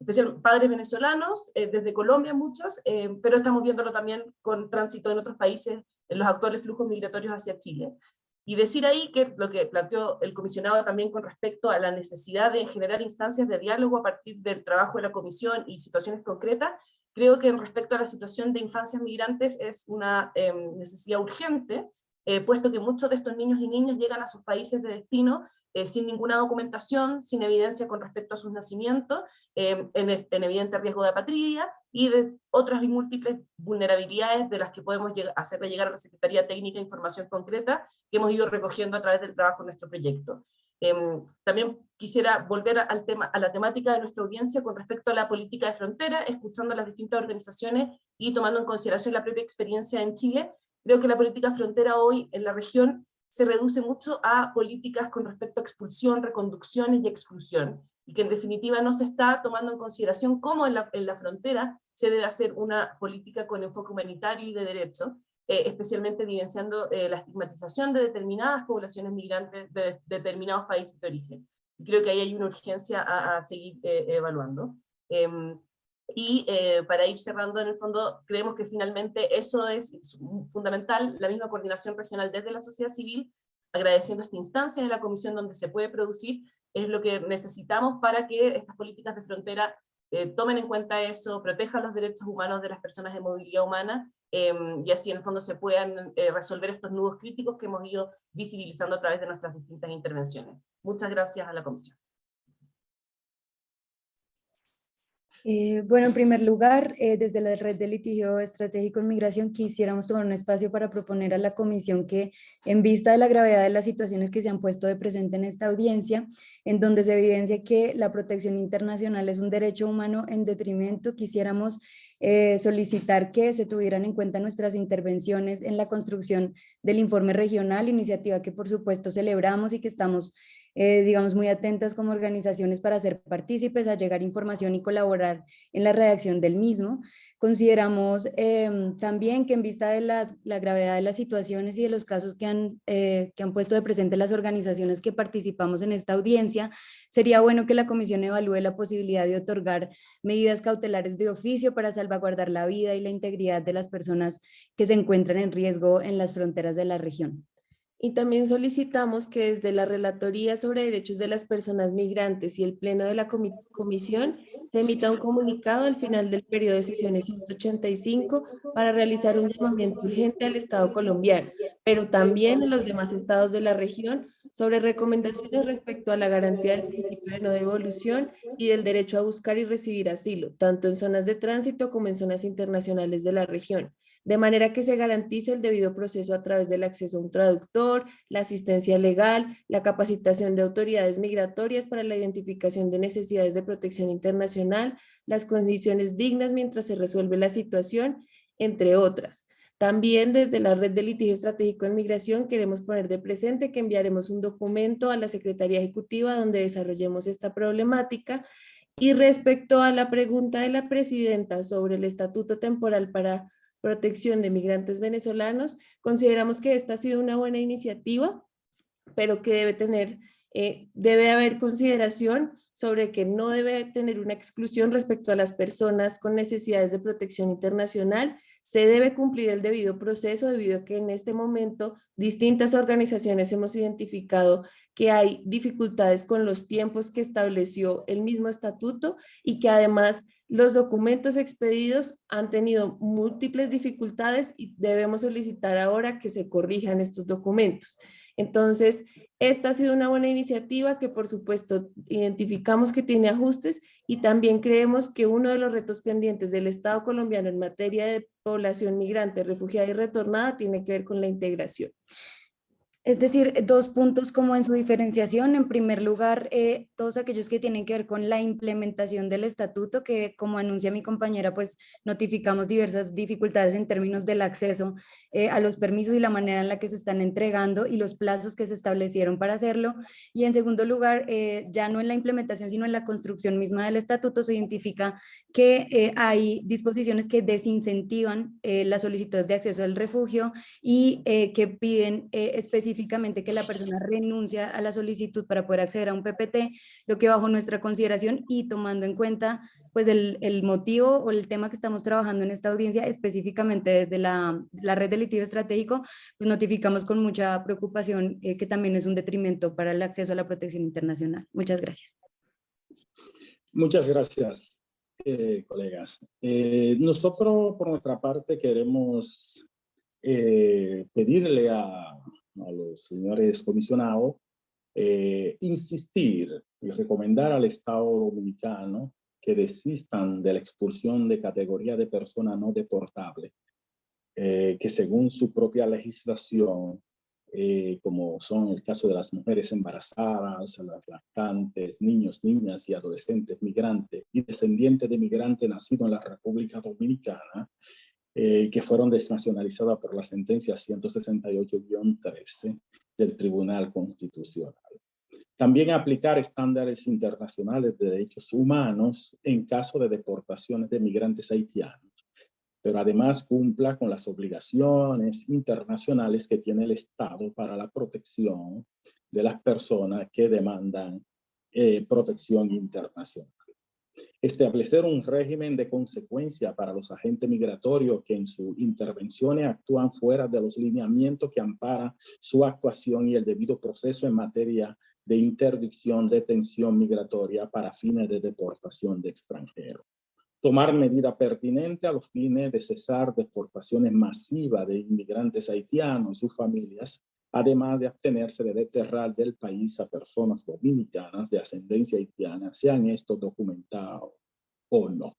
em, especial padres venezolanos, eh, desde Colombia muchos, eh, pero estamos viéndolo también con tránsito en otros países, en los actuales flujos migratorios hacia Chile. Y decir ahí que lo que planteó el comisionado también con respecto a la necesidad de generar instancias de diálogo a partir del trabajo de la comisión y situaciones concretas, creo que en respecto a la situación de infancias migrantes es una em, necesidad urgente, eh, puesto que muchos de estos niños y niñas llegan a sus países de destino eh, sin ninguna documentación, sin evidencia con respecto a sus nacimientos, em, en, en, evidente riesgo de apatridia y de otras múltiples vulnerabilidades de las que podemos hacerle llegar a la Secretaría Técnica información concreta que hemos ido recogiendo a través del trabajo en nuestro proyecto. Em, también quisiera volver al tema, a la temática de nuestra audiencia con respecto a la política de frontera, escuchando a las distintas organizaciones y tomando en consideración la propia experiencia en Chile. Creo que la política frontera hoy en la región se reduce mucho a políticas con respecto a expulsión, reconducciones y exclusión, y que en definitiva no se está tomando en consideración cómo en la, frontera se debe hacer una política con enfoque humanitario y de derecho, eh, especialmente evidenciando eh, la estigmatización de determinadas poblaciones migrantes de, determinados países de origen. creo que ahí hay una urgencia a, seguir eh, evaluando. Y eh, para ir cerrando, en el fondo, creemos que finalmente eso es fundamental, la misma coordinación regional desde la sociedad civil, agradeciendo esta instancia de la comisión donde se puede producir, es lo que necesitamos para que estas políticas de frontera eh, tomen en cuenta eso, protejan los derechos humanos de las personas de movilidad humana, em, y así en el fondo se puedan eh, resolver estos nudos críticos que hemos ido visibilizando a través de nuestras distintas intervenciones. Muchas gracias a la comisión. Eh, bueno, en primer lugar, eh, desde la Red de Litigio Estratégico en Migración quisiéramos tomar un espacio para proponer a la Comisión que, en vista de la gravedad de las situaciones que se han puesto de presente en esta audiencia, en donde se evidencia que la protección internacional es un derecho humano en detrimento, quisiéramos eh, solicitar que se tuvieran en cuenta nuestras intervenciones en la construcción del informe regional, iniciativa que por supuesto celebramos y que estamos eh, digamos, muy atentas como organizaciones para ser partícipes, a llegar información y colaborar en la redacción del mismo. Consideramos em, también que en vista de las, la gravedad de las situaciones y de los casos que han, eh, que han puesto de presente las organizaciones que participamos en esta audiencia, sería bueno que la comisión evalúe la posibilidad de otorgar medidas cautelares de oficio para salvaguardar la vida y la integridad de las personas que se encuentran en riesgo en las fronteras de la región. Y también solicitamos que desde la Relatoría sobre Derechos de las Personas Migrantes y el Pleno de la Comisión se emita un comunicado al final del periodo de sesiones 185 para realizar un llamamiento urgente al Estado colombiano, pero también en los demás estados de la región sobre recomendaciones respecto a la garantía del principio de no devolución y del derecho a buscar y recibir asilo, tanto en zonas de tránsito como en zonas internacionales de la región, de manera que se garantice el debido proceso a través del acceso a un traductor, la asistencia legal, la capacitación de autoridades migratorias para la identificación de necesidades de protección internacional, las condiciones dignas mientras se resuelve la situación, entre otras. También desde la Red de Litigio Estratégico en Migración queremos poner de presente que enviaremos un documento a la Secretaría Ejecutiva donde desarrollemos esta problemática. Y respecto a la pregunta de la Presidenta sobre el Estatuto Temporal para Protección de Migrantes Venezolanos, consideramos que esta ha sido una buena iniciativa, pero que debe tener, eh, debe haber consideración sobre que no debe tener una exclusión respecto a las personas con necesidades de protección internacional, se debe cumplir el debido proceso debido a que en este momento distintas organizaciones hemos identificado que hay dificultades con los tiempos que estableció el mismo estatuto y que además los documentos expedidos han tenido múltiples dificultades y debemos solicitar ahora que se corrijan estos documentos. Entonces, esta ha sido una buena iniciativa que por supuesto identificamos que tiene ajustes y también creemos que uno de los retos pendientes del Estado colombiano en materia de población migrante, refugiada y retornada tiene que ver con la integración. Es decir, dos puntos como en su diferenciación. En primer lugar, eh, todos aquellos que tienen que ver con la implementación del estatuto, que como anuncia mi compañera, pues notificamos diversas dificultades en términos del acceso eh, a los permisos y la manera en la que se están entregando y los plazos que se establecieron para hacerlo. Y en segundo lugar, eh, ya no en la implementación, sino en la construcción misma del estatuto, se identifica que hay disposiciones que desincentivan las solicitudes de acceso al refugio y que piden específicamente específicamente que la persona renuncia a la solicitud para poder acceder a un PPT, lo que bajo nuestra consideración y tomando en cuenta pues el, el motivo o el tema que estamos trabajando en esta audiencia, específicamente desde la, la red de litigio estratégico, pues notificamos con mucha preocupación eh, que también es un detrimento para el acceso a la protección internacional. Muchas gracias. Muchas gracias, eh, colegas. Eh, nosotros, por nuestra parte, queremos pedirle a, a los señores comisionados, eh, insistir y recomendar al Estado Dominicano que desistan de la expulsión de categoría de persona no deportable, eh, que según su propia legislación, eh, como son el caso de las mujeres embarazadas, las lactantes, niños, niñas y adolescentes migrantes y descendientes de migrantes nacidos en la República Dominicana, eh, que fueron desnacionalizadas por la sentencia 168-13 del Tribunal Constitucional. También aplicar estándares internacionales de derechos humanos en caso de deportaciones de migrantes haitianos, pero además cumpla con las obligaciones internacionales que tiene el Estado para la protección de las personas que demandan eh, protección internacional establecer un régimen de consecuencia para los agentes migratorios que en sus intervenciones actúan fuera de los lineamientos que amparan su actuación y el debido proceso en materia de interdicción, detención migratoria para fines de deportación de extranjeros. Tomar medidas pertinentes a los fines de cesar deportaciones masivas de inmigrantes haitianos y sus familias además de abstenerse de deterrar del país a personas dominicanas de ascendencia haitiana, sean estos documentados o no.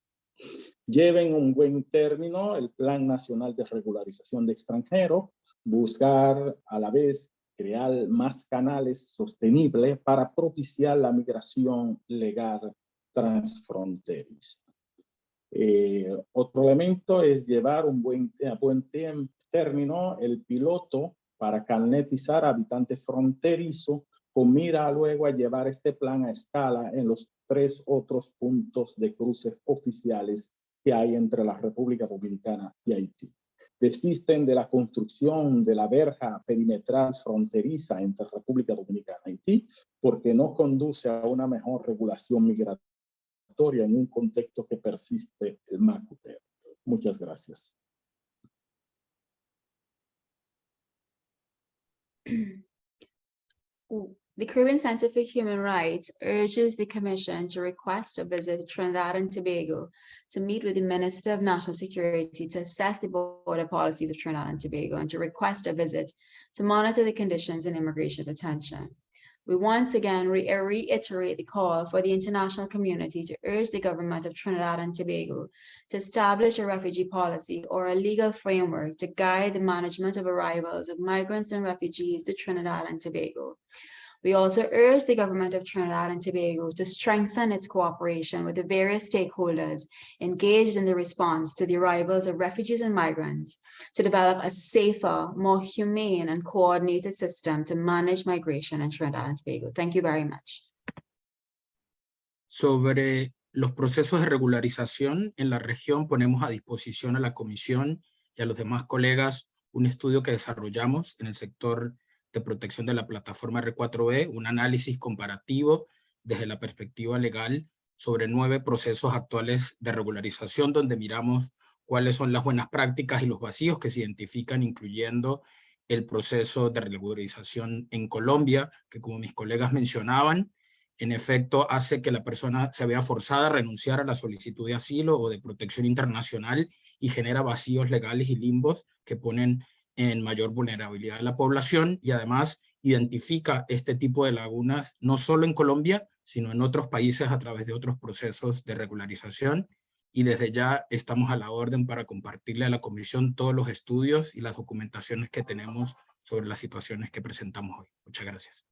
Lleven un buen término el Plan Nacional de Regularización de Extranjeros, buscar a la vez crear más canales sostenibles para propiciar la migración legal transfronteriza. Eh, otro elemento es llevar un buen, a buen término el piloto para carnetizar habitantes fronterizos con mira luego a llevar este plan a escala en los tres otros puntos de cruces oficiales que hay entre la República Dominicana y Haití. Desisten de la construcción de la verja perimetral fronteriza entre República Dominicana y Haití porque no conduce a una mejor regulación migratoria en un contexto que persiste el macuteo. Muchas gracias. The Caribbean Center for Human Rights urges the Commission to request a visit to Trinidad and Tobago to meet with the Minister of National Security to assess the border policies of Trinidad and Tobago and to request a visit to monitor the conditions in immigration detention. We once again re reiterate the call for the international community to urge the government of Trinidad and Tobago to establish a refugee policy or a legal framework to guide the management of arrivals of migrants and refugees to Trinidad and Tobago. We also urge the government of Trinidad and Tobago to strengthen its cooperation with the various stakeholders engaged in the response to the arrivals of refugees and migrants to develop a safer, more humane and coordinated system to manage migration in Trinidad and Tobago. Thank you very much. Sobre los procesos de regularización en la región, ponemos a disposición a la Comisión y a los demás colegas un estudio que desarrollamos en el sector de protección de la plataforma R4E, un análisis comparativo desde la perspectiva legal sobre nueve procesos actuales de regularización, donde miramos cuáles son las buenas prácticas y los vacíos que se identifican, incluyendo el proceso de regularización en Colombia, que como mis colegas mencionaban, en efecto hace que la persona se vea forzada a renunciar a la solicitud de asilo o de protección internacional y genera vacíos legales y limbos que ponen en mayor vulnerabilidad de la población y además identifica este tipo de lagunas no solo en Colombia, sino en otros países a través de otros procesos de regularización y desde ya estamos a la orden para compartirle a la Comisión todos los estudios y las documentaciones que tenemos sobre las situaciones que presentamos hoy. Muchas gracias.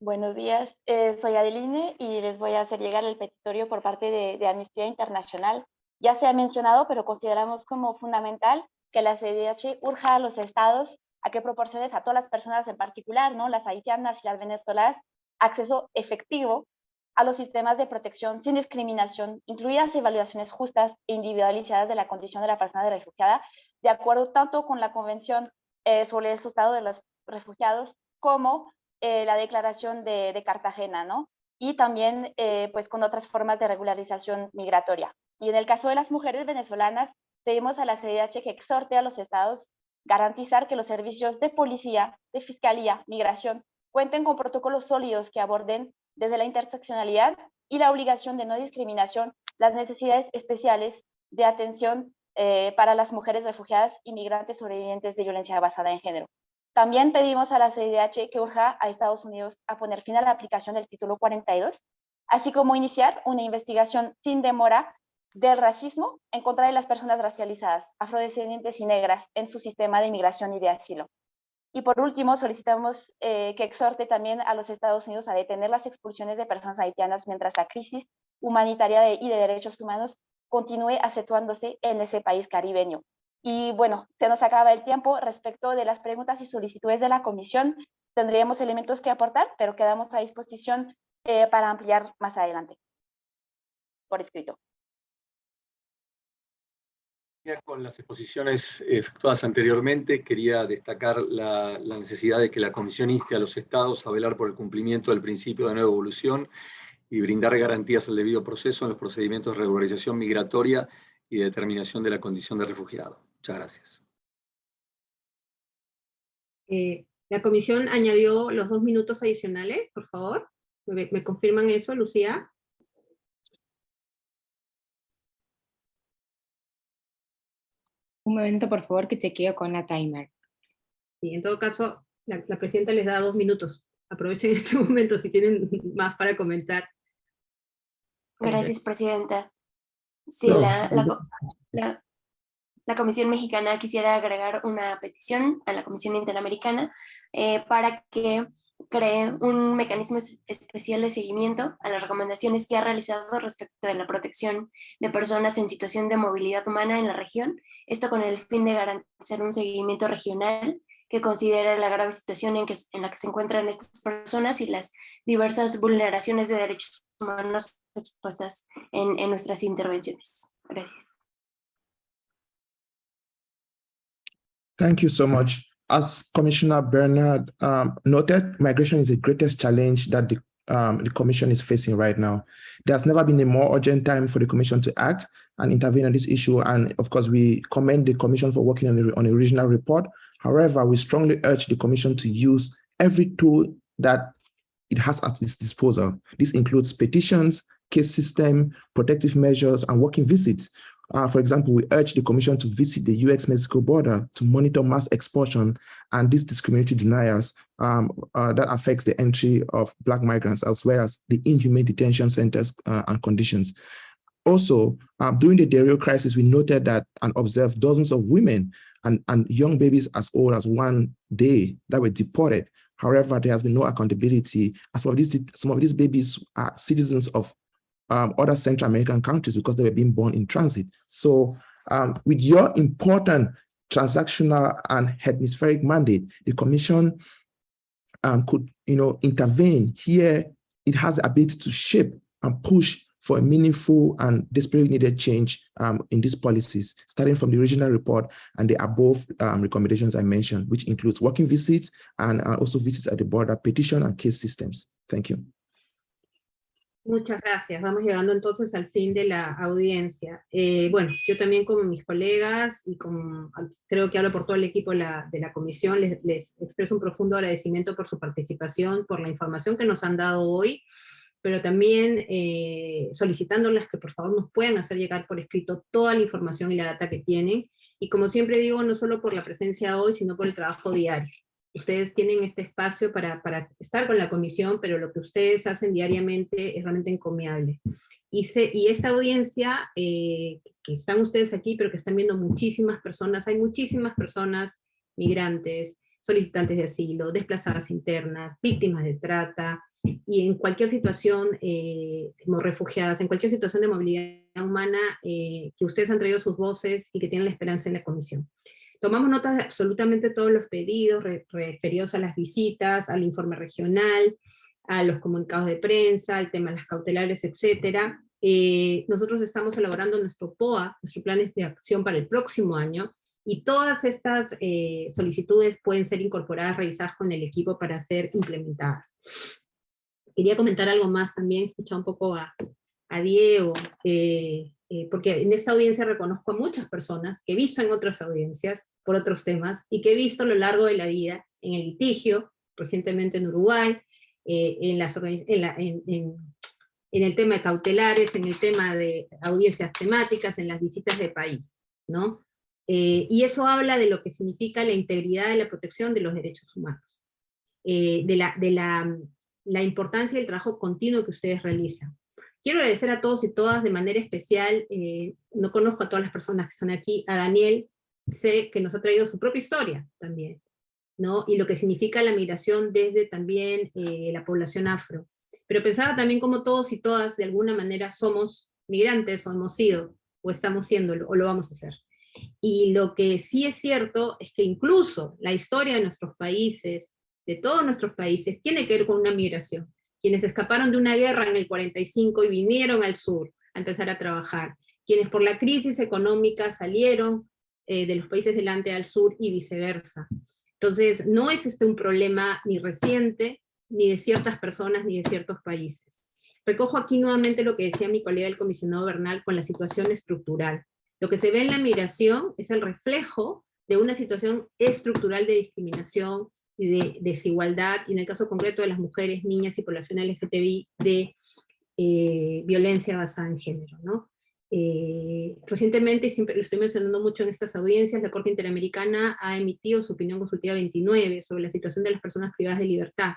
Buenos días, eh, soy Adeline y les voy a hacer llegar el petitorio por parte de, de Amnistía Internacional ya se ha mencionado, pero consideramos como fundamental que la CDH urja a los estados a que proporciones a todas las personas en particular, ¿no? las haitianas y las venezolanas, acceso efectivo a los sistemas de protección sin discriminación, incluidas evaluaciones justas e individualizadas de la condición de la persona refugiada, de acuerdo tanto con la Convención eh, sobre el Estado de los Refugiados como eh, la Declaración de, Cartagena, ¿no? Y también eh, pues con otras formas de regularización migratoria. Y en el caso de las mujeres venezolanas, pedimos a la CDH que exhorte a los estados garantizar que los servicios de policía, de fiscalía, migración, cuenten con protocolos sólidos que aborden desde la interseccionalidad y la obligación de no discriminación las necesidades especiales de atención eh, para las mujeres refugiadas y migrantes sobrevivientes de violencia basada en género. También pedimos a la CDH que urja a Estados Unidos a poner fin a la aplicación del título 42, así como iniciar una investigación sin demora del racismo en contra de las personas racializadas, afrodescendientes y negras en su sistema de inmigración y de asilo. Y por último, solicitamos eh, que exhorte también a los Estados Unidos a detener las expulsiones de personas haitianas mientras la crisis humanitaria y de derechos humanos continúe acentuándose en ese país caribeño. Y bueno, se nos acaba el tiempo respecto de las preguntas y solicitudes de la comisión. Tendríamos elementos que aportar, pero quedamos a disposición eh, para ampliar más adelante por escrito con las exposiciones efectuadas anteriormente, quería destacar la, necesidad de que la Comisión inste a los Estados a velar por el cumplimiento del principio de nueva evolución y brindar garantías al debido proceso en los procedimientos de regularización migratoria y determinación de la condición de refugiado. Muchas gracias. Eh, la Comisión añadió los dos minutos adicionales, por favor. me confirman eso, Lucía? Un momento, por favor, que chequeo con la timer. Sí, en todo caso, la, presidenta les da dos minutos. Aprovechen este momento si tienen más para comentar. Gracias, presidenta. Sí, la, la, la Comisión Mexicana quisiera agregar una petición a la Comisión Interamericana eh, para que cree un mecanismo especial de seguimiento a las recomendaciones que ha realizado respecto de la protección de personas en situación de movilidad humana en la región, esto con el fin de garantizar un seguimiento regional que considere la grave situación en, que, en la que se encuentran estas personas y las diversas vulneraciones de derechos humanos expuestas en, en nuestras intervenciones. Gracias. Thank you so much. As Commissioner Bernard um, noted, migration is the greatest challenge that the, um, the Commission is facing right now. There's never been a more urgent time for the Commission to act and intervene on this issue. And of course, we commend the Commission for working on, the, on a regional report. However, we strongly urge the Commission to use every tool that it has at its disposal. This includes petitions, case system, protective measures, and working visits Uh, for example, we urge the Commission to visit the US-Mexico border to monitor mass expulsion and these discriminatory denials um, uh, that affects the entry of Black migrants, as well as the inhumane detention centers uh, and conditions. Also, uh, during the Dario crisis, we noted that and observed dozens of women and, and young babies as old as one day that were deported. However, there has been no accountability. Some of these, some of these babies are citizens of um, other Central American countries because they were being born in transit. So um, with your important transactional and hemispheric mandate, the Commission um, could you know, intervene here. It has the ability to shape and push for a meaningful and desperately needed change um, in these policies, starting from the original report and the above um, recommendations I mentioned, which includes working visits and uh, also visits at the border, petition and case systems. Thank you. Muchas gracias. Vamos llegando entonces al fin de la audiencia. Eh, bueno, yo también como mis colegas y como creo que hablo por todo el equipo la, de la comisión, les, les, expreso un profundo agradecimiento por su participación, por la información que nos han dado hoy, pero también eh, solicitándoles que por favor nos puedan hacer llegar por escrito toda la información y la data que tienen, y como siempre digo, no solo por la presencia hoy, sino por el trabajo diario ustedes tienen este espacio para, estar con la comisión, pero lo que ustedes hacen diariamente es realmente encomiable. Y esta audiencia, eh, que están ustedes aquí, pero que están viendo muchísimas personas, hay muchísimas personas migrantes, solicitantes de asilo, desplazadas internas, víctimas de trata, y en cualquier situación, eh, como refugiadas, en cualquier situación de movilidad humana, eh, que ustedes han traído sus voces y que tienen la esperanza en la comisión. Tomamos nota de absolutamente todos los pedidos referidos a las visitas, al informe regional, a los comunicados de prensa, al tema de las cautelares, etc. Eh, nosotros estamos elaborando nuestro POA, nuestros planes de acción para el próximo año, y todas estas eh, solicitudes pueden ser incorporadas, revisadas con el equipo para ser implementadas. Quería comentar algo más también, escuchar un poco a, a Diego, eh, eh, porque en esta audiencia reconozco a muchas personas que he visto en otras audiencias por otros temas, y que he visto a lo largo de la vida en el litigio, recientemente en Uruguay, eh, en, las, en, en, el tema de cautelares, en el tema de audiencias temáticas, en las visitas de país, ¿no? Eh, y eso habla de lo que significa la integridad y la protección de los derechos humanos, de, la, de la, la importancia del trabajo continuo que ustedes realizan. Quiero agradecer a todos y todas de manera especial, eh, no conozco a todas las personas que están aquí, a Daniel, sé que nos ha traído su propia historia también, ¿no? y lo que significa la migración desde también eh, la población afro. Pero pensaba también como todos y todas de alguna manera somos migrantes, o hemos sido, o estamos siendo, o lo vamos a hacer. Y lo que sí es cierto es que incluso la historia de nuestros países, de todos nuestros países, tiene que ver con una migración quienes escaparon de una guerra en el 45 y vinieron al sur a empezar a trabajar, quienes por la crisis económica salieron eh, de los países delante al sur y viceversa. Entonces, no es este un problema ni reciente, ni de ciertas personas, ni de ciertos países. Recojo aquí nuevamente lo que decía mi colega el comisionado Bernal con la situación estructural. Lo que se ve en la migración es el reflejo de una situación estructural de discriminación, de desigualdad, y en el caso concreto de las mujeres, niñas y población LGTBI, de eh, violencia basada en género. ¿no? Eh, recientemente, siempre lo estoy mencionando mucho en estas audiencias, la Corte Interamericana ha emitido su opinión consultiva 29 sobre la situación de las personas privadas de libertad,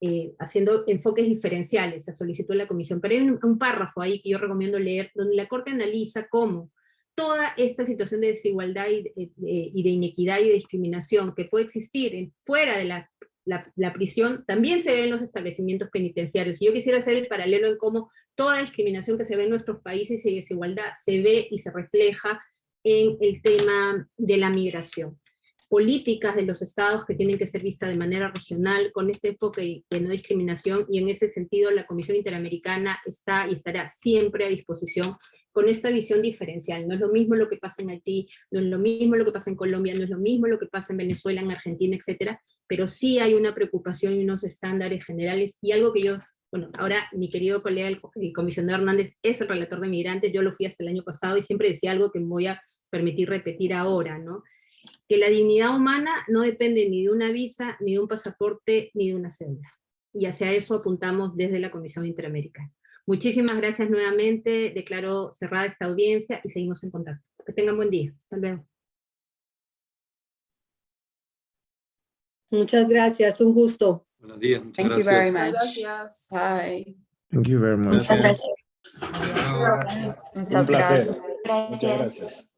eh, haciendo enfoques diferenciales, se solicitó la comisión, pero hay un, un, párrafo ahí que yo recomiendo leer, donde la Corte analiza cómo toda esta situación de desigualdad y de, inequidad y de discriminación que puede existir fuera de la, la, prisión, también se ve en los establecimientos penitenciarios. Y yo quisiera hacer el paralelo en cómo toda discriminación que se ve en nuestros países y desigualdad se ve y se refleja en el tema de la migración políticas de los estados que tienen que ser vistas de manera regional, con este enfoque de no discriminación, y en ese sentido la Comisión Interamericana está y estará siempre a disposición con esta visión diferencial. No es lo mismo lo que pasa en Haití, no es lo mismo lo que pasa en Colombia, no es lo mismo lo que pasa en Venezuela, en Argentina, etcétera, pero sí hay una preocupación y unos estándares generales, y algo que yo, bueno, ahora mi querido colega, el, comisionado Hernández, es el relator de migrantes, yo lo fui hasta el año pasado, y siempre decía algo que me voy a permitir repetir ahora, ¿no? Que la dignidad humana no depende ni de una visa, ni de un pasaporte, ni de una cédula. Y hacia eso apuntamos desde la Comisión Interamericana. Muchísimas gracias nuevamente, declaro cerrada esta audiencia y seguimos en contacto. Que tengan buen día. Hasta luego. Muchas gracias, un gusto. Buenos días, muchas Thank you gracias. very much. Gracias. Bye. Thank you very much. Muchas gracias. Un placer. Gracias. Muchas gracias.